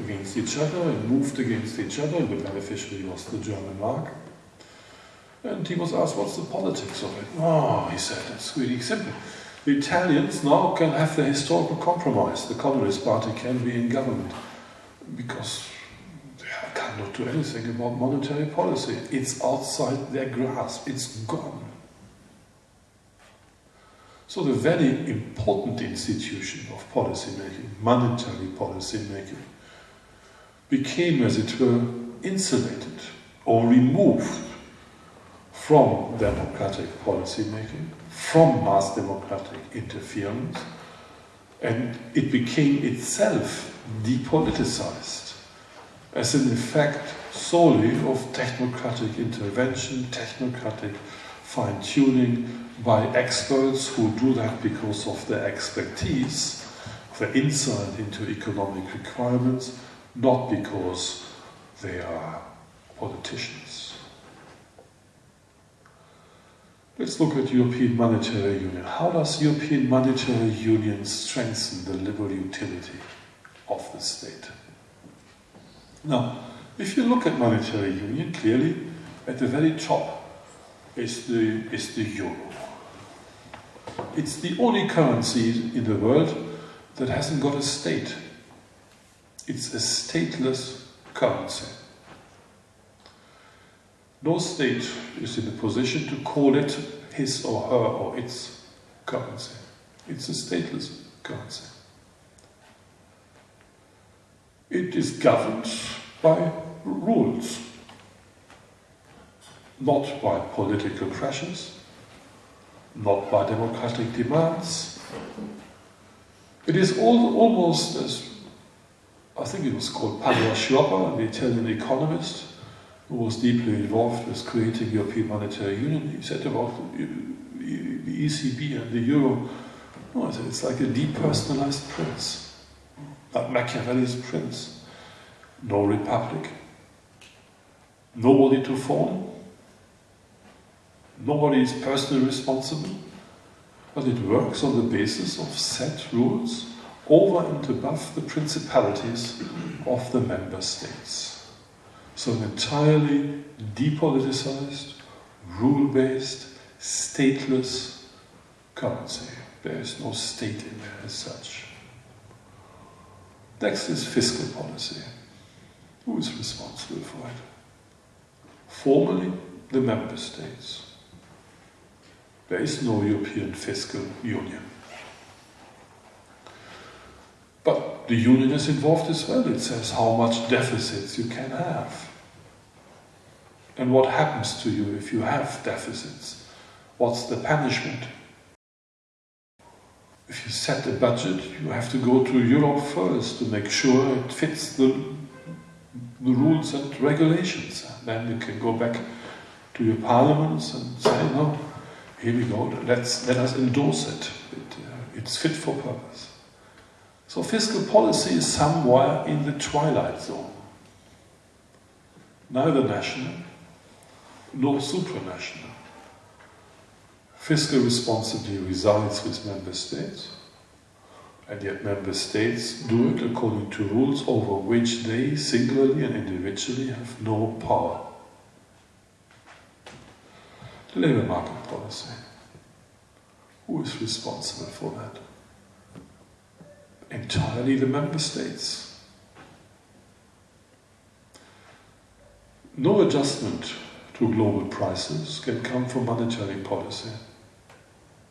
against each other and moved against each other, the beneficiary was the German mark. And he was asked, what's the politics of it? Oh, he said, it's really simple. The Italians now can have the historical compromise. The Communist Party can be in government because they cannot do anything about monetary policy. It's outside their grasp. It's gone. So the very important institution of policy making, monetary policy making, became, as it were, insulated or removed from democratic policymaking, from mass democratic interference, and it became itself depoliticized as an effect solely of technocratic intervention, technocratic fine tuning by experts who do that because of their expertise, their insight into economic requirements, not because they are politicians. Let's look at European Monetary Union. How does European Monetary Union strengthen the liberal utility of the state? Now, if you look at monetary union, clearly at the very top is the, is the euro. It's the only currency in the world that hasn't got a state. It's a stateless currency. No state is in a position to call it his or her or its currency. It's a stateless currency. It is governed by rules, not by political pressures, not by democratic demands. It is all, almost as I think it was called Padoa-Schioppa, the Italian economist, who was deeply involved with creating European Monetary Union. He said about the ECB and the Euro, no, it's like a depersonalized prince, like Machiavelli's prince. No republic, nobody to phone, nobody is personally responsible, but it works on the basis of set rules over and above the principalities of the member states. So an entirely depoliticized, rule-based, stateless currency. There is no state in there as such. Next is fiscal policy. Who is responsible for it? Formally, the member states. There is no European fiscal union. But the union is involved as well. It says how much deficits you can have. And what happens to you if you have deficits? What's the punishment? If you set a budget, you have to go to Europe first to make sure it fits the, the rules and regulations. Then you can go back to your parliaments and say, no, here we go, let's, let us endorse it. it uh, it's fit for purpose. So fiscal policy is somewhere in the twilight zone. Neither national nor supranational. Fiscal responsibility resides with member states, and yet member states do it according to rules over which they singularly and individually have no power. The labour market policy. Who is responsible for that? entirely the member states. No adjustment to global prices can come from monetary policy.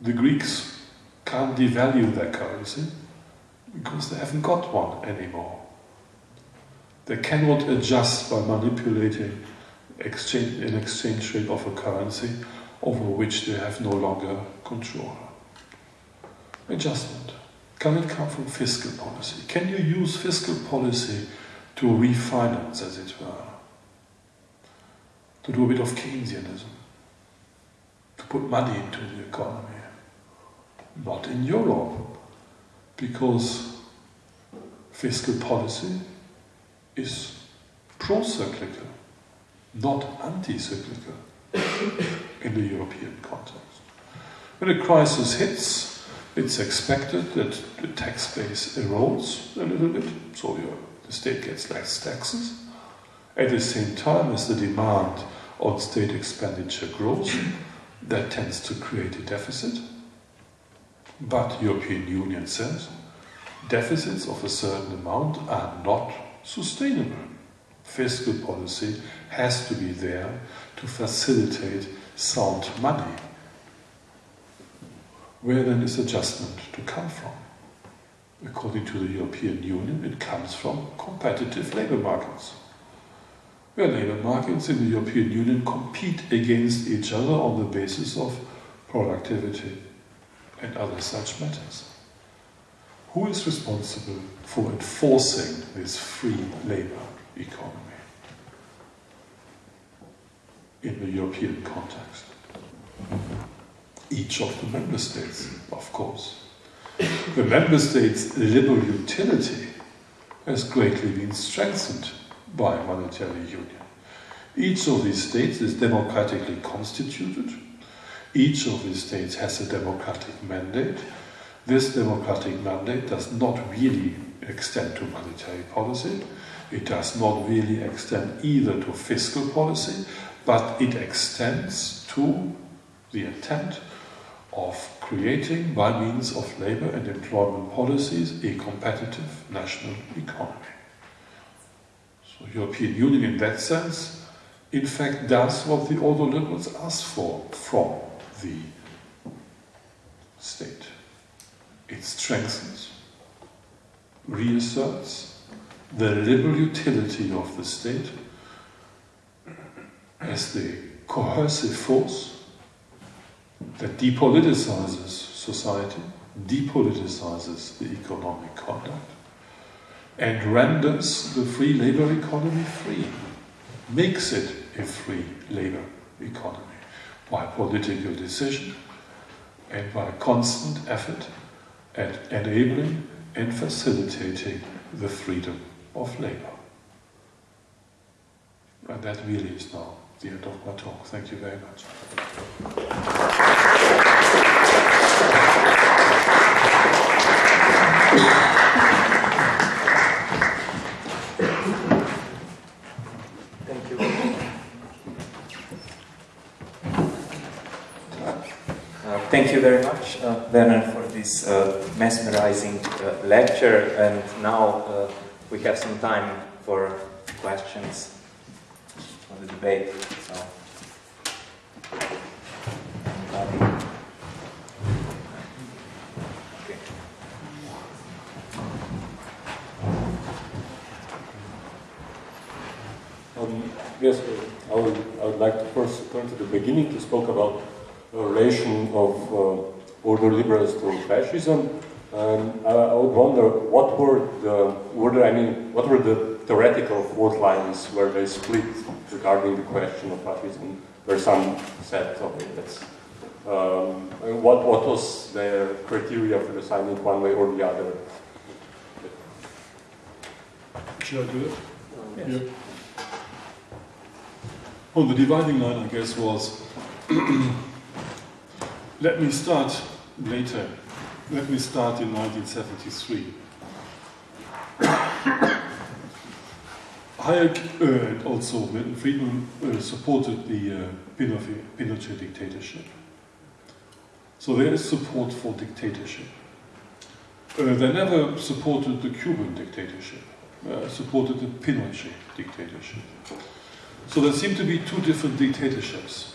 The Greeks can't devalue their currency because they haven't got one anymore. They cannot adjust by manipulating exchange, an exchange rate of a currency over which they have no longer control. Adjustment. Can it come from fiscal policy? Can you use fiscal policy to refinance, as it were? To do a bit of Keynesianism? To put money into the economy? Not in Europe, because fiscal policy is pro-cyclical, not anti-cyclical in the European context. When a crisis hits, it's expected that the tax base erodes a little bit, so the state gets less taxes. At the same time as the demand on state expenditure grows, that tends to create a deficit. But the European Union says deficits of a certain amount are not sustainable. Fiscal policy has to be there to facilitate sound money where then is adjustment to come from? According to the European Union, it comes from competitive labour markets, where labour markets in the European Union compete against each other on the basis of productivity and other such matters. Who is responsible for enforcing this free labour economy in the European context? each of the member states, of course. The member states' liberal utility has greatly been strengthened by monetary union. Each of these states is democratically constituted. Each of these states has a democratic mandate. This democratic mandate does not really extend to monetary policy. It does not really extend either to fiscal policy, but it extends to the intent of creating, by means of labour and employment policies, a competitive national economy. European Union in that sense, in fact, does what the ordoliberals ask for from the state. It strengthens, reasserts the liberal utility of the state as the coercive force that depoliticizes society, depoliticizes the economic conduct, and renders the free labor economy free, makes it a free labor economy by political decision and by constant effort at enabling and facilitating the freedom of labor. And that really is now the end of my talk. Thank you very much. Thank you. Uh, thank you very much, uh, Werner, for this uh, mesmerizing uh, lecture. And now uh, we have some time for questions for the debate. So? Um, yes, I would, I would like to first turn to the beginning to spoke about relation of uh, ordoliberals to fascism. Um, I, I would wonder what were the were there any what were the theoretical fault lines where they split regarding the question of fascism? There are some set of it. That's, um, what what was their criteria for deciding it one way or the other? Should I do it? Yes. Yeah. Oh, the dividing line, I guess, was let me start later. Let me start in 1973. Hayek uh, and also Milton Friedman uh, supported the uh, Pinochet, dictatorship. So there is support for dictatorship. Uh, they never supported the Cuban dictatorship, uh, supported the Pinochet dictatorship. So there seem to be two different dictatorships.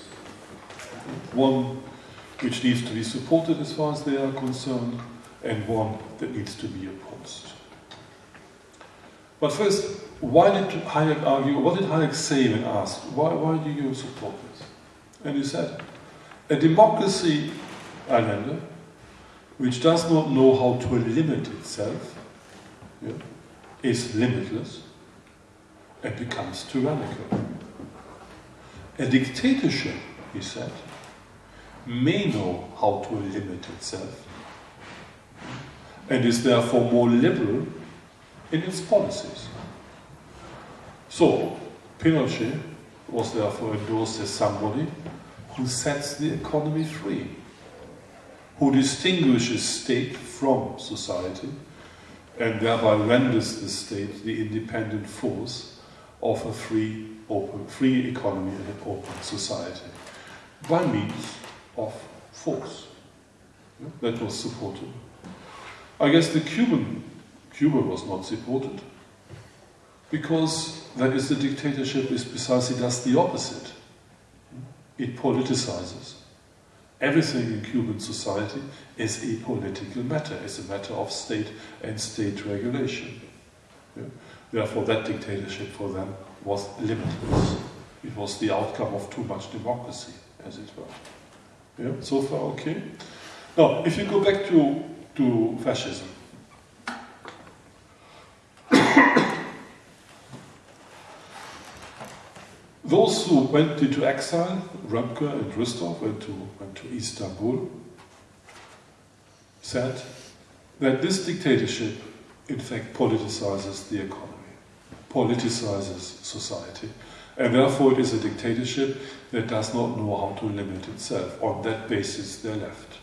One which needs to be supported as far as they are concerned, and one that needs to be opposed. But first, why did Hayek argue, what did Hayek say when asked, why, why do you support this? And he said, a democracy, Islander, which does not know how to limit itself, yeah, is limitless and becomes tyrannical. A dictatorship, he said, may know how to limit itself and is therefore more liberal in its policies. So, Pinochet was therefore endorsed as somebody who sets the economy free, who distinguishes state from society, and thereby renders the state the independent force of a free, open, free economy and an open society by means of force. That was supported. I guess the Cuban Cuba was not supported because that is the dictatorship is precisely does the opposite. It politicizes. Everything in Cuban society is a political matter, is a matter of state and state regulation. Yeah? Therefore, that dictatorship for them was limitless. It was the outcome of too much democracy, as it were. Yeah, so far okay. Now, if you go back to, to fascism, those who went into exile, Röpke and Rüstow, went to, went to Istanbul, said that this dictatorship, in fact, politicizes the economy, politicizes society, and therefore it is a dictatorship that does not know how to limit itself. On that basis, they left.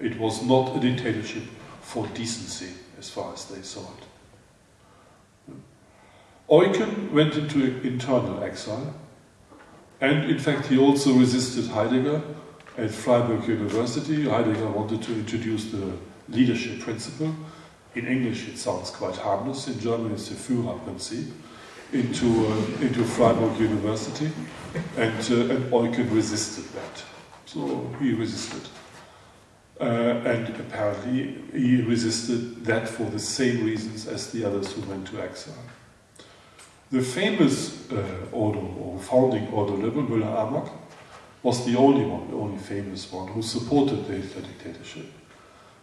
It was not a dictatorship for decency, as far as they saw it. Eucken went into internal exile, and in fact, he also resisted Heidegger at Freiburg University. Heidegger wanted to introduce the leadership principle. In English, it sounds quite harmless. In German, it's the Führerprinzip into, uh, into Freiburg University, and, uh, and Eucken resisted that. So he resisted. Uh, and apparently he resisted that for the same reasons as the others who went to exile. The famous uh, or founding Ordo Liberal, Müller-Armack, was the only one, the only famous one, who supported the Hitler dictatorship.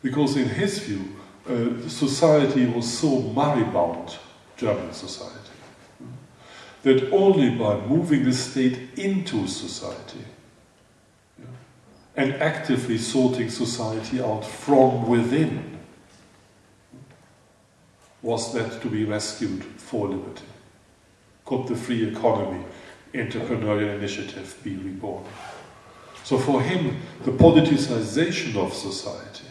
Because in his view, uh, society was so moribund, German society, that only by moving the state into society and actively sorting society out from within was that to be rescued for liberty. Could the free economy, entrepreneurial initiative be reborn? So for him, the politicization of society,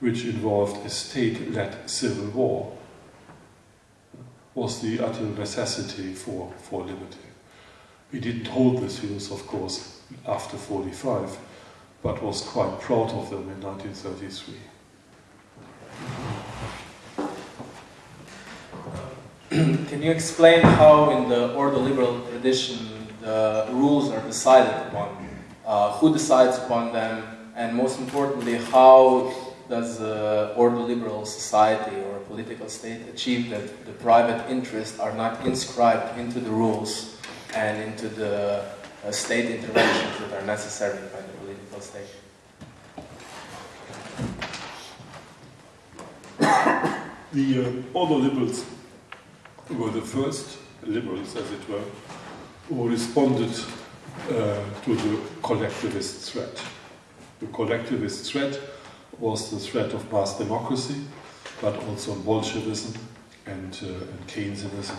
which involved a state-led civil war, was the utter necessity for, for liberty. He didn't hold these views, of course, after 45, but was quite proud of them in 1933. Can you explain how in the Ordoliberal tradition the rules are decided upon? Uh, who decides upon them? And most importantly, how does the Ordoliberal society or political state achieve that the private interests are not inscribed into the rules and into the uh, state interventions that are necessary by the political state? The uh, Ordoliberals were the first liberals, as it were, who responded uh, to the collectivist threat. The collectivist threat was the threat of mass democracy, but also Bolshevism and, uh, and Keynesianism,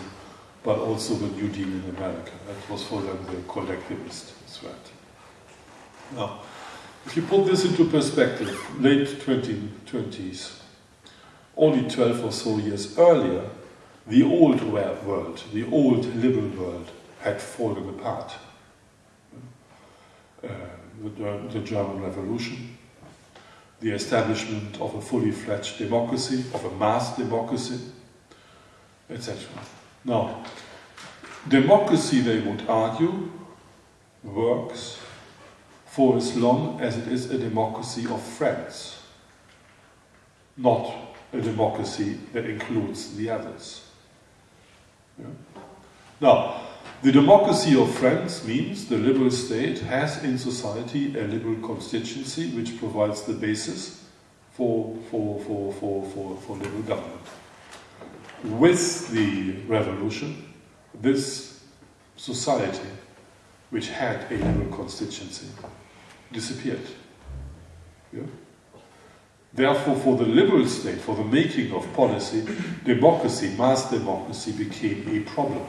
but also the New Deal in America. That was for them the collectivist threat. Now, if you put this into perspective, late 2020s, only 12 or so years earlier, the old world, the old liberal world, had fallen apart. Uh, the, the, German Revolution, the establishment of a fully fledged democracy, of a mass democracy, etc. Now, democracy, they would argue, works for as long as it is a democracy of friends, not a democracy that includes the others. Yeah. Now, the democracy of France means the liberal state has in society a liberal constituency which provides the basis for, for, for, for, for, for liberal government. With the revolution, this society, which had a liberal constituency, disappeared. Yeah? Therefore, for the liberal state, for the making of policy, democracy, mass democracy, became a problem.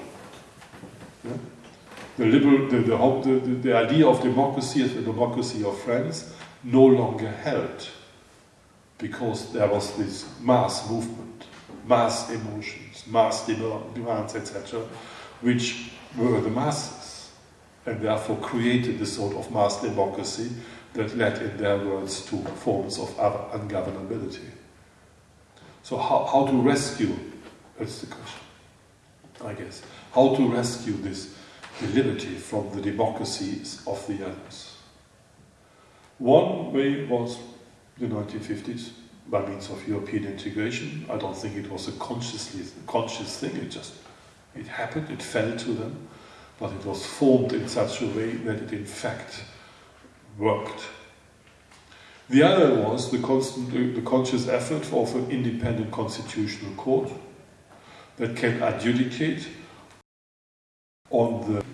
The, liberal, the, the, the, the idea of democracy as a democracy of friends no longer held because there was this mass movement, mass emotions, mass demands, etc., which were the masses and therefore created this sort of mass democracy that led, in their words, to forms of ungovernability. So how, how to rescue, that's the question, I guess. How to rescue this the liberty from the democracies of the others. One way was the 1950s by means of European integration. I don't think it was a consciously conscious thing, it just it happened, it fell to them, but it was formed in such a way that it in fact worked. The other was the, constant, the conscious effort of an independent constitutional court that can adjudicate on the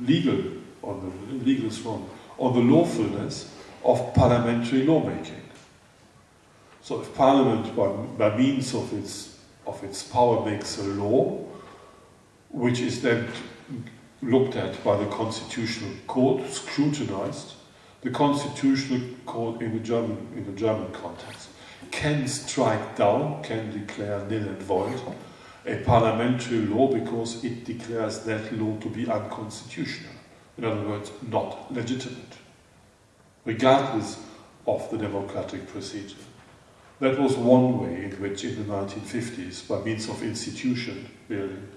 legal, on the legal is wrong, on the lawfulness of parliamentary lawmaking. So if Parliament, by, by means of its, of its power, makes a law, which is then looked at by the Constitutional Court, scrutinized, the Constitutional Court in the German, in the German context can strike down, can declare nil and void a parliamentary law because it declares that law to be unconstitutional. In other words, not legitimate, regardless of the democratic procedure. That was one way in which, in the 1950s, by means of institution building,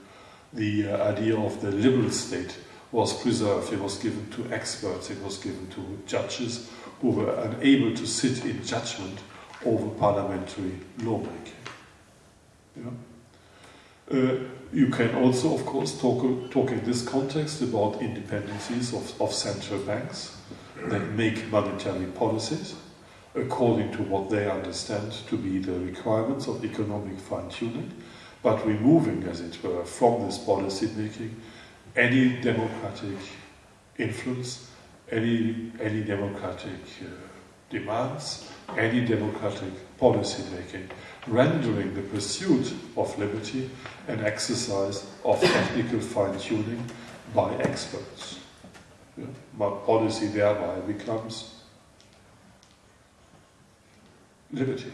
the uh, idea of the liberal state was preserved. It was given to experts, it was given to judges who were unable to sit in judgment over parliamentary lawmaking. Yeah? You can also, of course, talk, talk in this context about independencies of, of central banks that make monetary policies according to what they understand to be the requirements of economic fine tuning, but removing, as it were, from this policy making any democratic influence, any, any democratic uh, demands, any democratic policy making, rendering the pursuit of liberty an exercise of technical fine tuning by experts. Yeah? But policy thereby becomes liberty,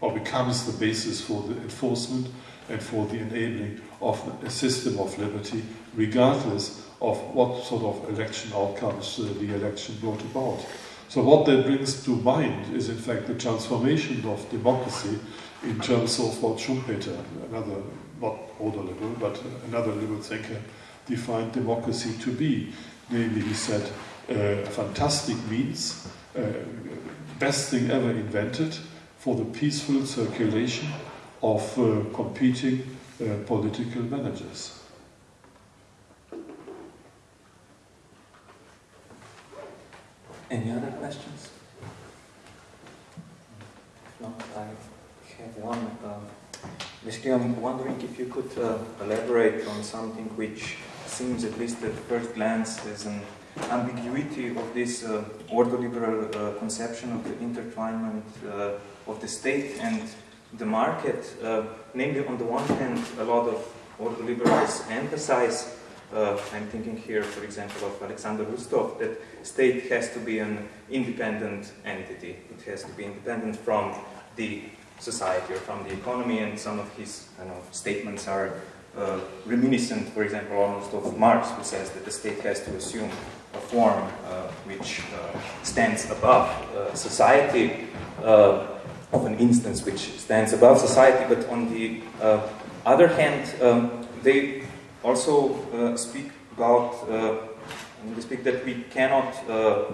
or becomes the basis for the enforcement and for the enabling of a system of liberty, regardless of what sort of election outcomes uh, the election brought about. So, what that brings to mind is, in fact, the transformation of democracy in terms of what Schumpeter, another, not ordoliberal, but another liberal thinker, defined democracy to be. Namely, he said, uh, a fantastic means, uh, best thing ever invented for the peaceful circulation of uh, competing uh, political managers. Any other questions? If not, I have one. Um, I'm wondering if you could uh, elaborate on something which seems, at least at first glance, as an ambiguity of this uh, ordoliberal uh, conception of the intertwinement uh, of the state and the market. Uh, namely, on the one hand, a lot of ordoliberals emphasize uh, I'm thinking here, for example, of Alexander Rüstow, that state has to be an independent entity. It has to be independent from the society or from the economy, and some of his statements are uh, reminiscent, for example, almost of Marx, who says that the state has to assume a form uh, which uh, stands above uh, society, uh, of an instance which stands above society, but on the other hand, um, they also uh, speak about uh, we speak that we cannot uh,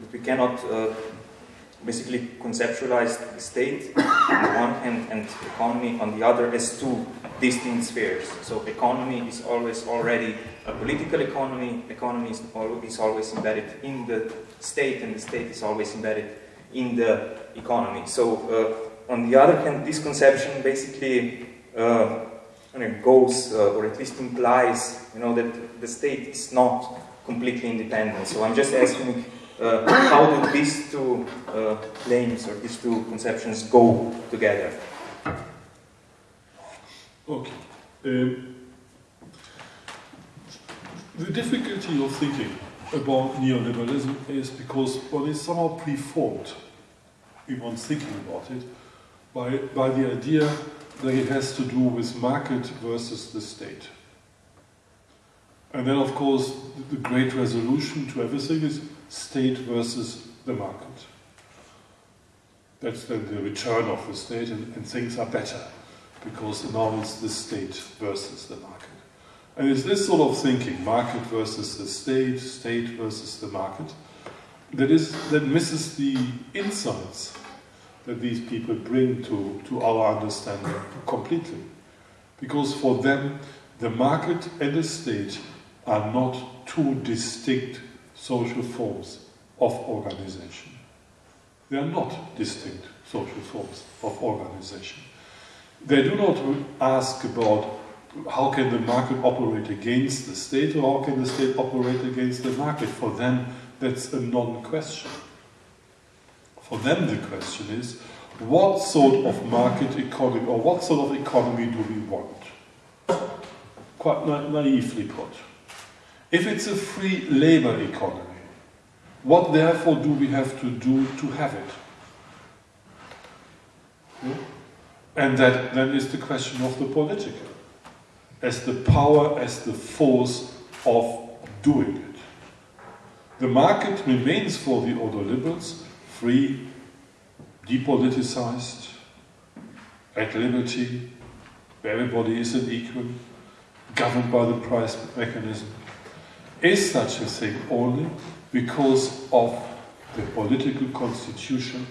that we cannot basically conceptualize the state on the one hand and economy on the other as two distinct spheres. So economy is always already a political economy, economy is, is always embedded in the state and the state is always embedded in the economy. So uh, on the other hand, this conception basically uh, goes, uh, or at least implies, you know, that the state is not completely independent. So I'm just asking, uh, how do these two uh, claims or these two conceptions go together? Okay. Um, the difficulty of thinking about neoliberalism is because one is somehow preformed in one's thinking about it by, by the idea that it has to do with market versus the state. And then, of course, the great resolution to everything is state versus the market. That's then the return of the state, and, and things are better because now it's the state versus the market. And it's this sort of thinking, market versus the state, state versus the market, that is that misses the insights that these people bring to, to our understanding completely. Because for them, the market and the state are not two distinct social forms of organization. They are not distinct social forms of organization. They do not ask about how can the market operate against the state or how can the state operate against the market. For them, that's a non-question. For them, the question is what sort of market economy or what sort of economy do we want? Quite na naively put. If it's a free labor economy, what therefore do we have to do to have it? Yeah? And that then is the question of the political, as the power, as the force of doing it. The market remains for the ordoliberals free, depoliticized, at liberty, where everybody is an equal, governed by the price mechanism. Is such a thing only because of the political constitution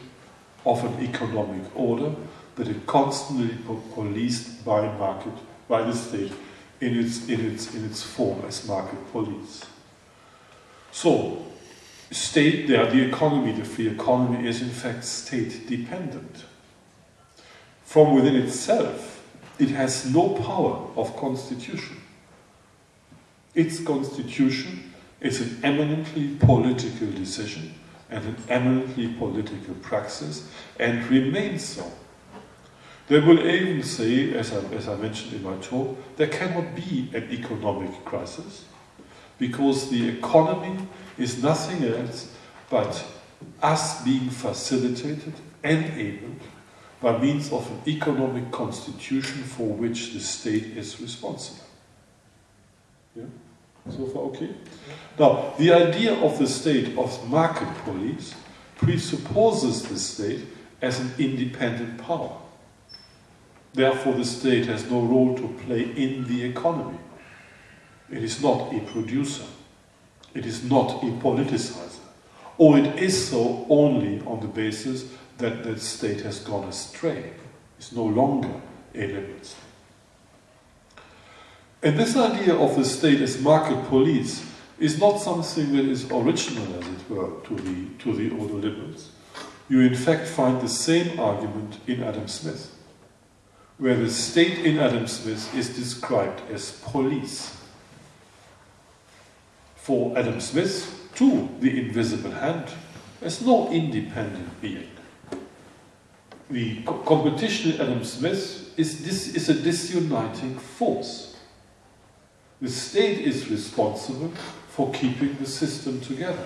of an economic order that is constantly policed by market, by the state in its, in its, in its form as market police. So, state there, the economy, the free economy is in fact state dependent. From within itself, it has no power of constitution. Its constitution is an eminently political decision and an eminently political praxis and remains so. They will even say, as I, as I mentioned in my talk, there cannot be an economic crisis because the economy is nothing else but us being facilitated, and enabled by means of an economic constitution for which the state is responsible. Yeah? So far, okay? Now, the idea of the state of market police presupposes the state as an independent power. Therefore, the state has no role to play in the economy. It is not a producer. It is not a politicizer. Or it is so only on the basis that the state has gone astray. It's no longer a liberal state. And this idea of the state as market police is not something that is original, as it were, to the, to the ordoliberals. You in fact find the same argument in Adam Smith, where the state in Adam Smith is described as police. For Adam Smith, too, the invisible hand has no independent being. The co- competition in Adam Smith is, this is a disuniting force. The state is responsible for keeping the system together.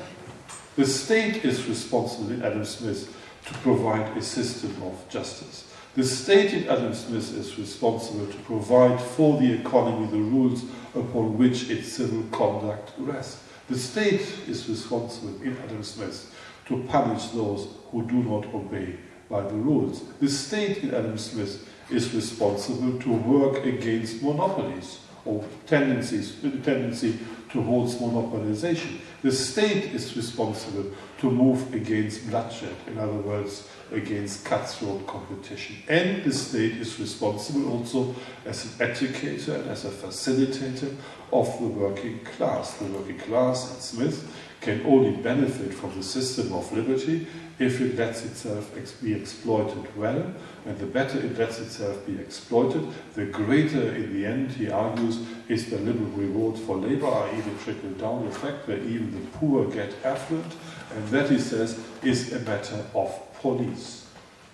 The state is responsible in Adam Smith to provide a system of justice. The state in Adam Smith is responsible to provide for the economy the rules upon which its civil conduct rests. The state is responsible in Adam Smith to punish those who do not obey by the rules. The state in Adam Smith is responsible to work against monopolies or tendencies, the tendency towards monopolization. The state is responsible to move against bloodshed, in other words, against cutthroat competition. And the state is responsible also as an educator and as a facilitator of the working class. The working class at Smith can only benefit from the system of liberty if it lets itself ex- be exploited well, and the better it lets itself be exploited, the greater, in the end, he argues, is the liberal reward for labor, i.e., the trickle down effect, where even the poor get affluent, and that, he says, is a matter of police.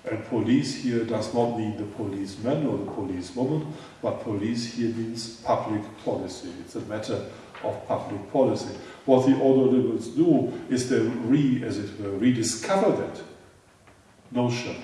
And police here does not mean the policeman or the policewoman, but police here means public policy. It's a matter of public policy. What the ordoliberals do is they re, as it were, rediscover that notion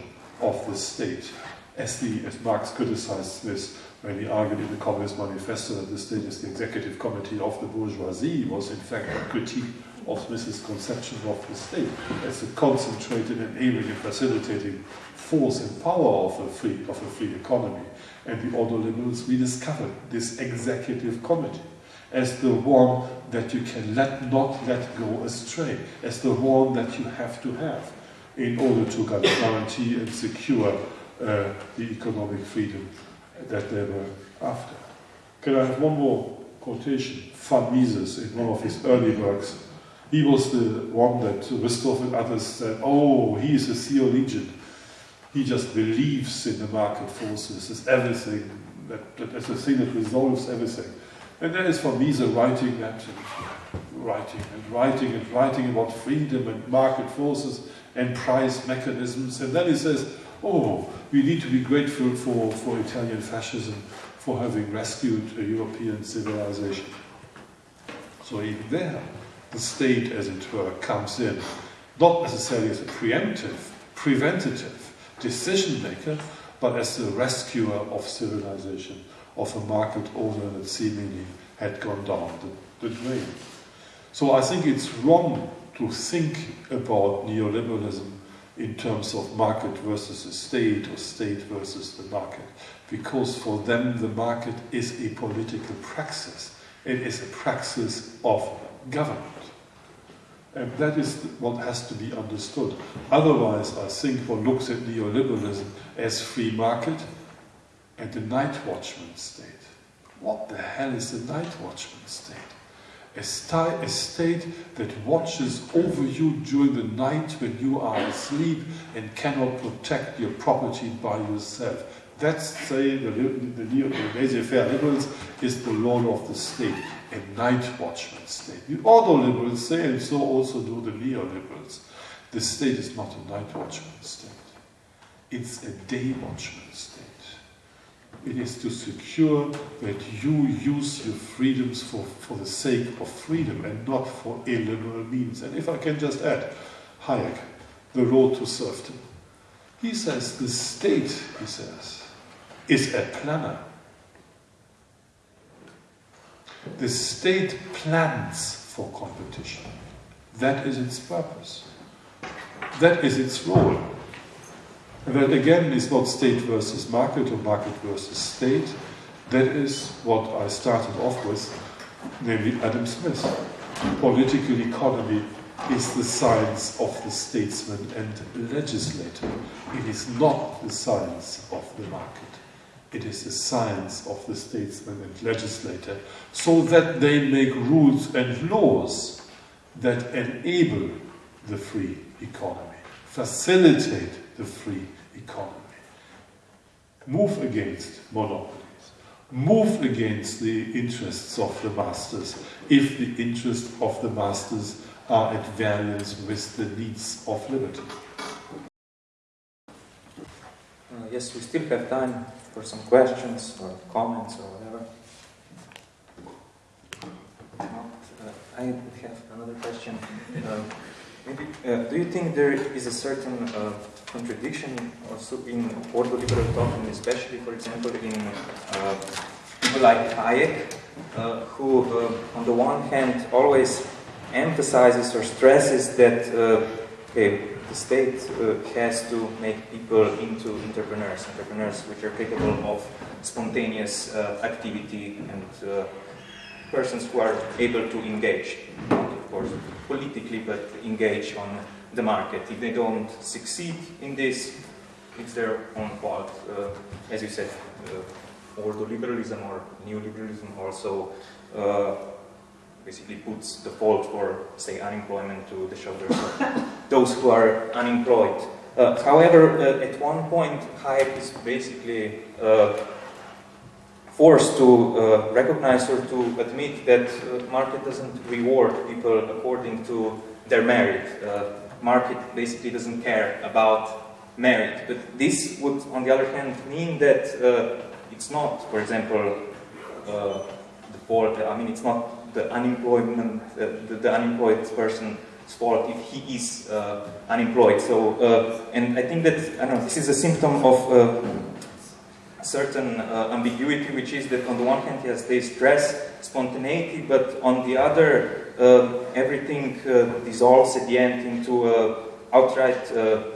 of the state, as the as Marx criticized Smith when he argued in the Communist Manifesto that the state is the executive committee of the bourgeoisie, was in fact a critique of Smith's conception of the state as a concentrated, enabling, and facilitating force and power of a free of a free economy. And the ordoliberals rediscovered this executive committee as the one that you can let not let go astray, as the one that you have to have in order to guarantee and secure uh, the economic freedom that they were after. Can I have one more quotation? Von Mises, in one of his early works, he was the one that Rüstow and others said, oh, he is a theologian. He just believes in the market forces as everything, that, that as a thing that resolves everything. And there is me the writing that, and writing and writing and writing about freedom and market forces and price mechanisms. And then he says, oh, we need to be grateful for, for Italian fascism for having rescued a European civilization. So even there, the state, as it were, comes in, not necessarily as a preemptive, preventative decision maker, but as the rescuer of civilization, of a market order that seemingly had gone down the, the drain. So I think it's wrong to think about neoliberalism in terms of market versus the state or state versus the market, because for them the market is a political praxis. It is a praxis of government. And that is what has to be understood. Otherwise, I think one looks at neoliberalism as free market and the night watchman state. What the hell is the night watchman state? A, sti- a state that watches over you during the night when you are asleep and cannot protect your property by yourself. That's, say, the, the, the, the laissez-faire liberals is the lord of the state, a night watchman state. The ordo-liberals say, and so also do the neoliberals, the state is not a night watchman state. It's a day watchman state. It is to secure that you use your freedoms for, for the sake of freedom and not for illiberal means. And if I can just add, Hayek, The Road to Serfdom. He says the state, he says, is a planner. The state plans for competition. That is its purpose. That is its role. And that again is not state versus market or market versus state. That is what I started off with, namely Adam Smith. Political economy is the science of the statesman and legislator. It is not the science of the market. It is the science of the statesman and legislator, so that they make rules and laws that enable the free economy, facilitate the free economy, move against monopolies, move against the interests of the masters if the interests of the masters are at variance with the needs of liberty. Uh, yes, we still have time for some questions or comments or whatever. Not, uh, I have another question. Uh, maybe, uh, do you think there is a certain uh, contradiction also in ordoliberal thought, and especially, for example, in uh, people like Hayek, uh, who, on the one hand, always emphasizes or stresses that okay, the state uh, has to make people into entrepreneurs, entrepreneurs which are capable of spontaneous uh, activity and uh, persons who are able to engage, not of course politically, but engage on the market. If they don't succeed in this, it's their own fault. Uh, as you said, uh, ordoliberalism or neoliberalism also uh, basically puts the fault for, say, unemployment to the shoulders of those who are unemployed. Uh, however, uh, at one point, Hayek is basically uh, forced to uh, recognize or to admit that uh, market doesn't reward people according to their merit. Uh, market basically doesn't care about merit. But this would, on the other hand, mean that it's not, for example, the fault, I mean, it's not the unemployment, uh, the, the, unemployed person's fault if he is uh, unemployed. So, uh, and I think that I know this is a symptom of certain uh, ambiguity, which is that on the one hand, yes, they stress spontaneity, but on the other, uh, everything uh, dissolves at the end into outright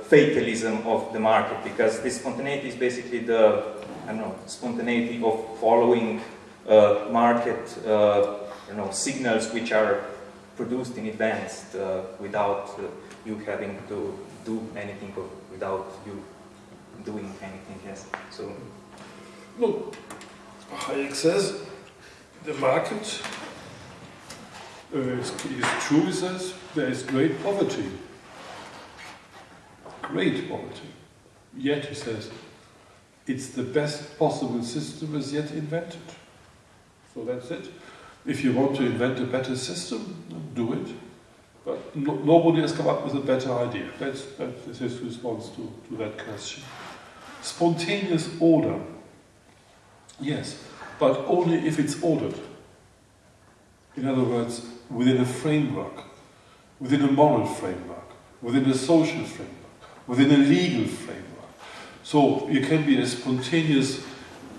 fatalism of the market, because this spontaneity is basically the, I don't know, spontaneity of following market you know, signals which are produced in advance uh, without uh, you having to do anything or without you doing anything. Yes. So. Look, Hayek says the market uh, is, is true. He says there is great poverty, great poverty. Yet he says it's the best possible system as yet invented. So that's it. If you want to invent a better system, do it. But no, nobody has come up with a better idea. That's, that's his response to, to that question. Spontaneous order. Yes, but only if it's ordered. In other words, within a framework, within a moral framework, within a social framework, within a legal framework. So you can be as spontaneous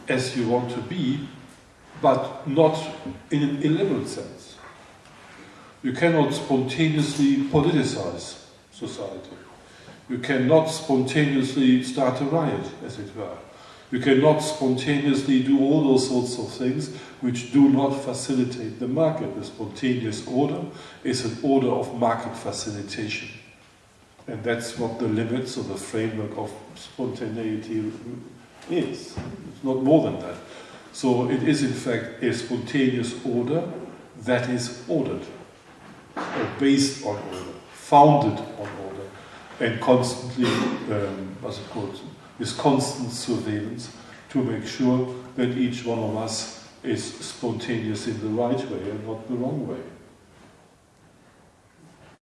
as you want to be, but not in an illiberal sense. You cannot spontaneously politicize society. You cannot spontaneously start a riot, as it were. You cannot spontaneously do all those sorts of things which do not facilitate the market. The spontaneous order is an order of market facilitation. And that's what the limits or the framework of spontaneity is. It's not more than that. So it is in fact a spontaneous order that is ordered, or based on order, founded on order, and constantly, um, what's it called, with constant surveillance to make sure that each one of us is spontaneous in the right way and not the wrong way.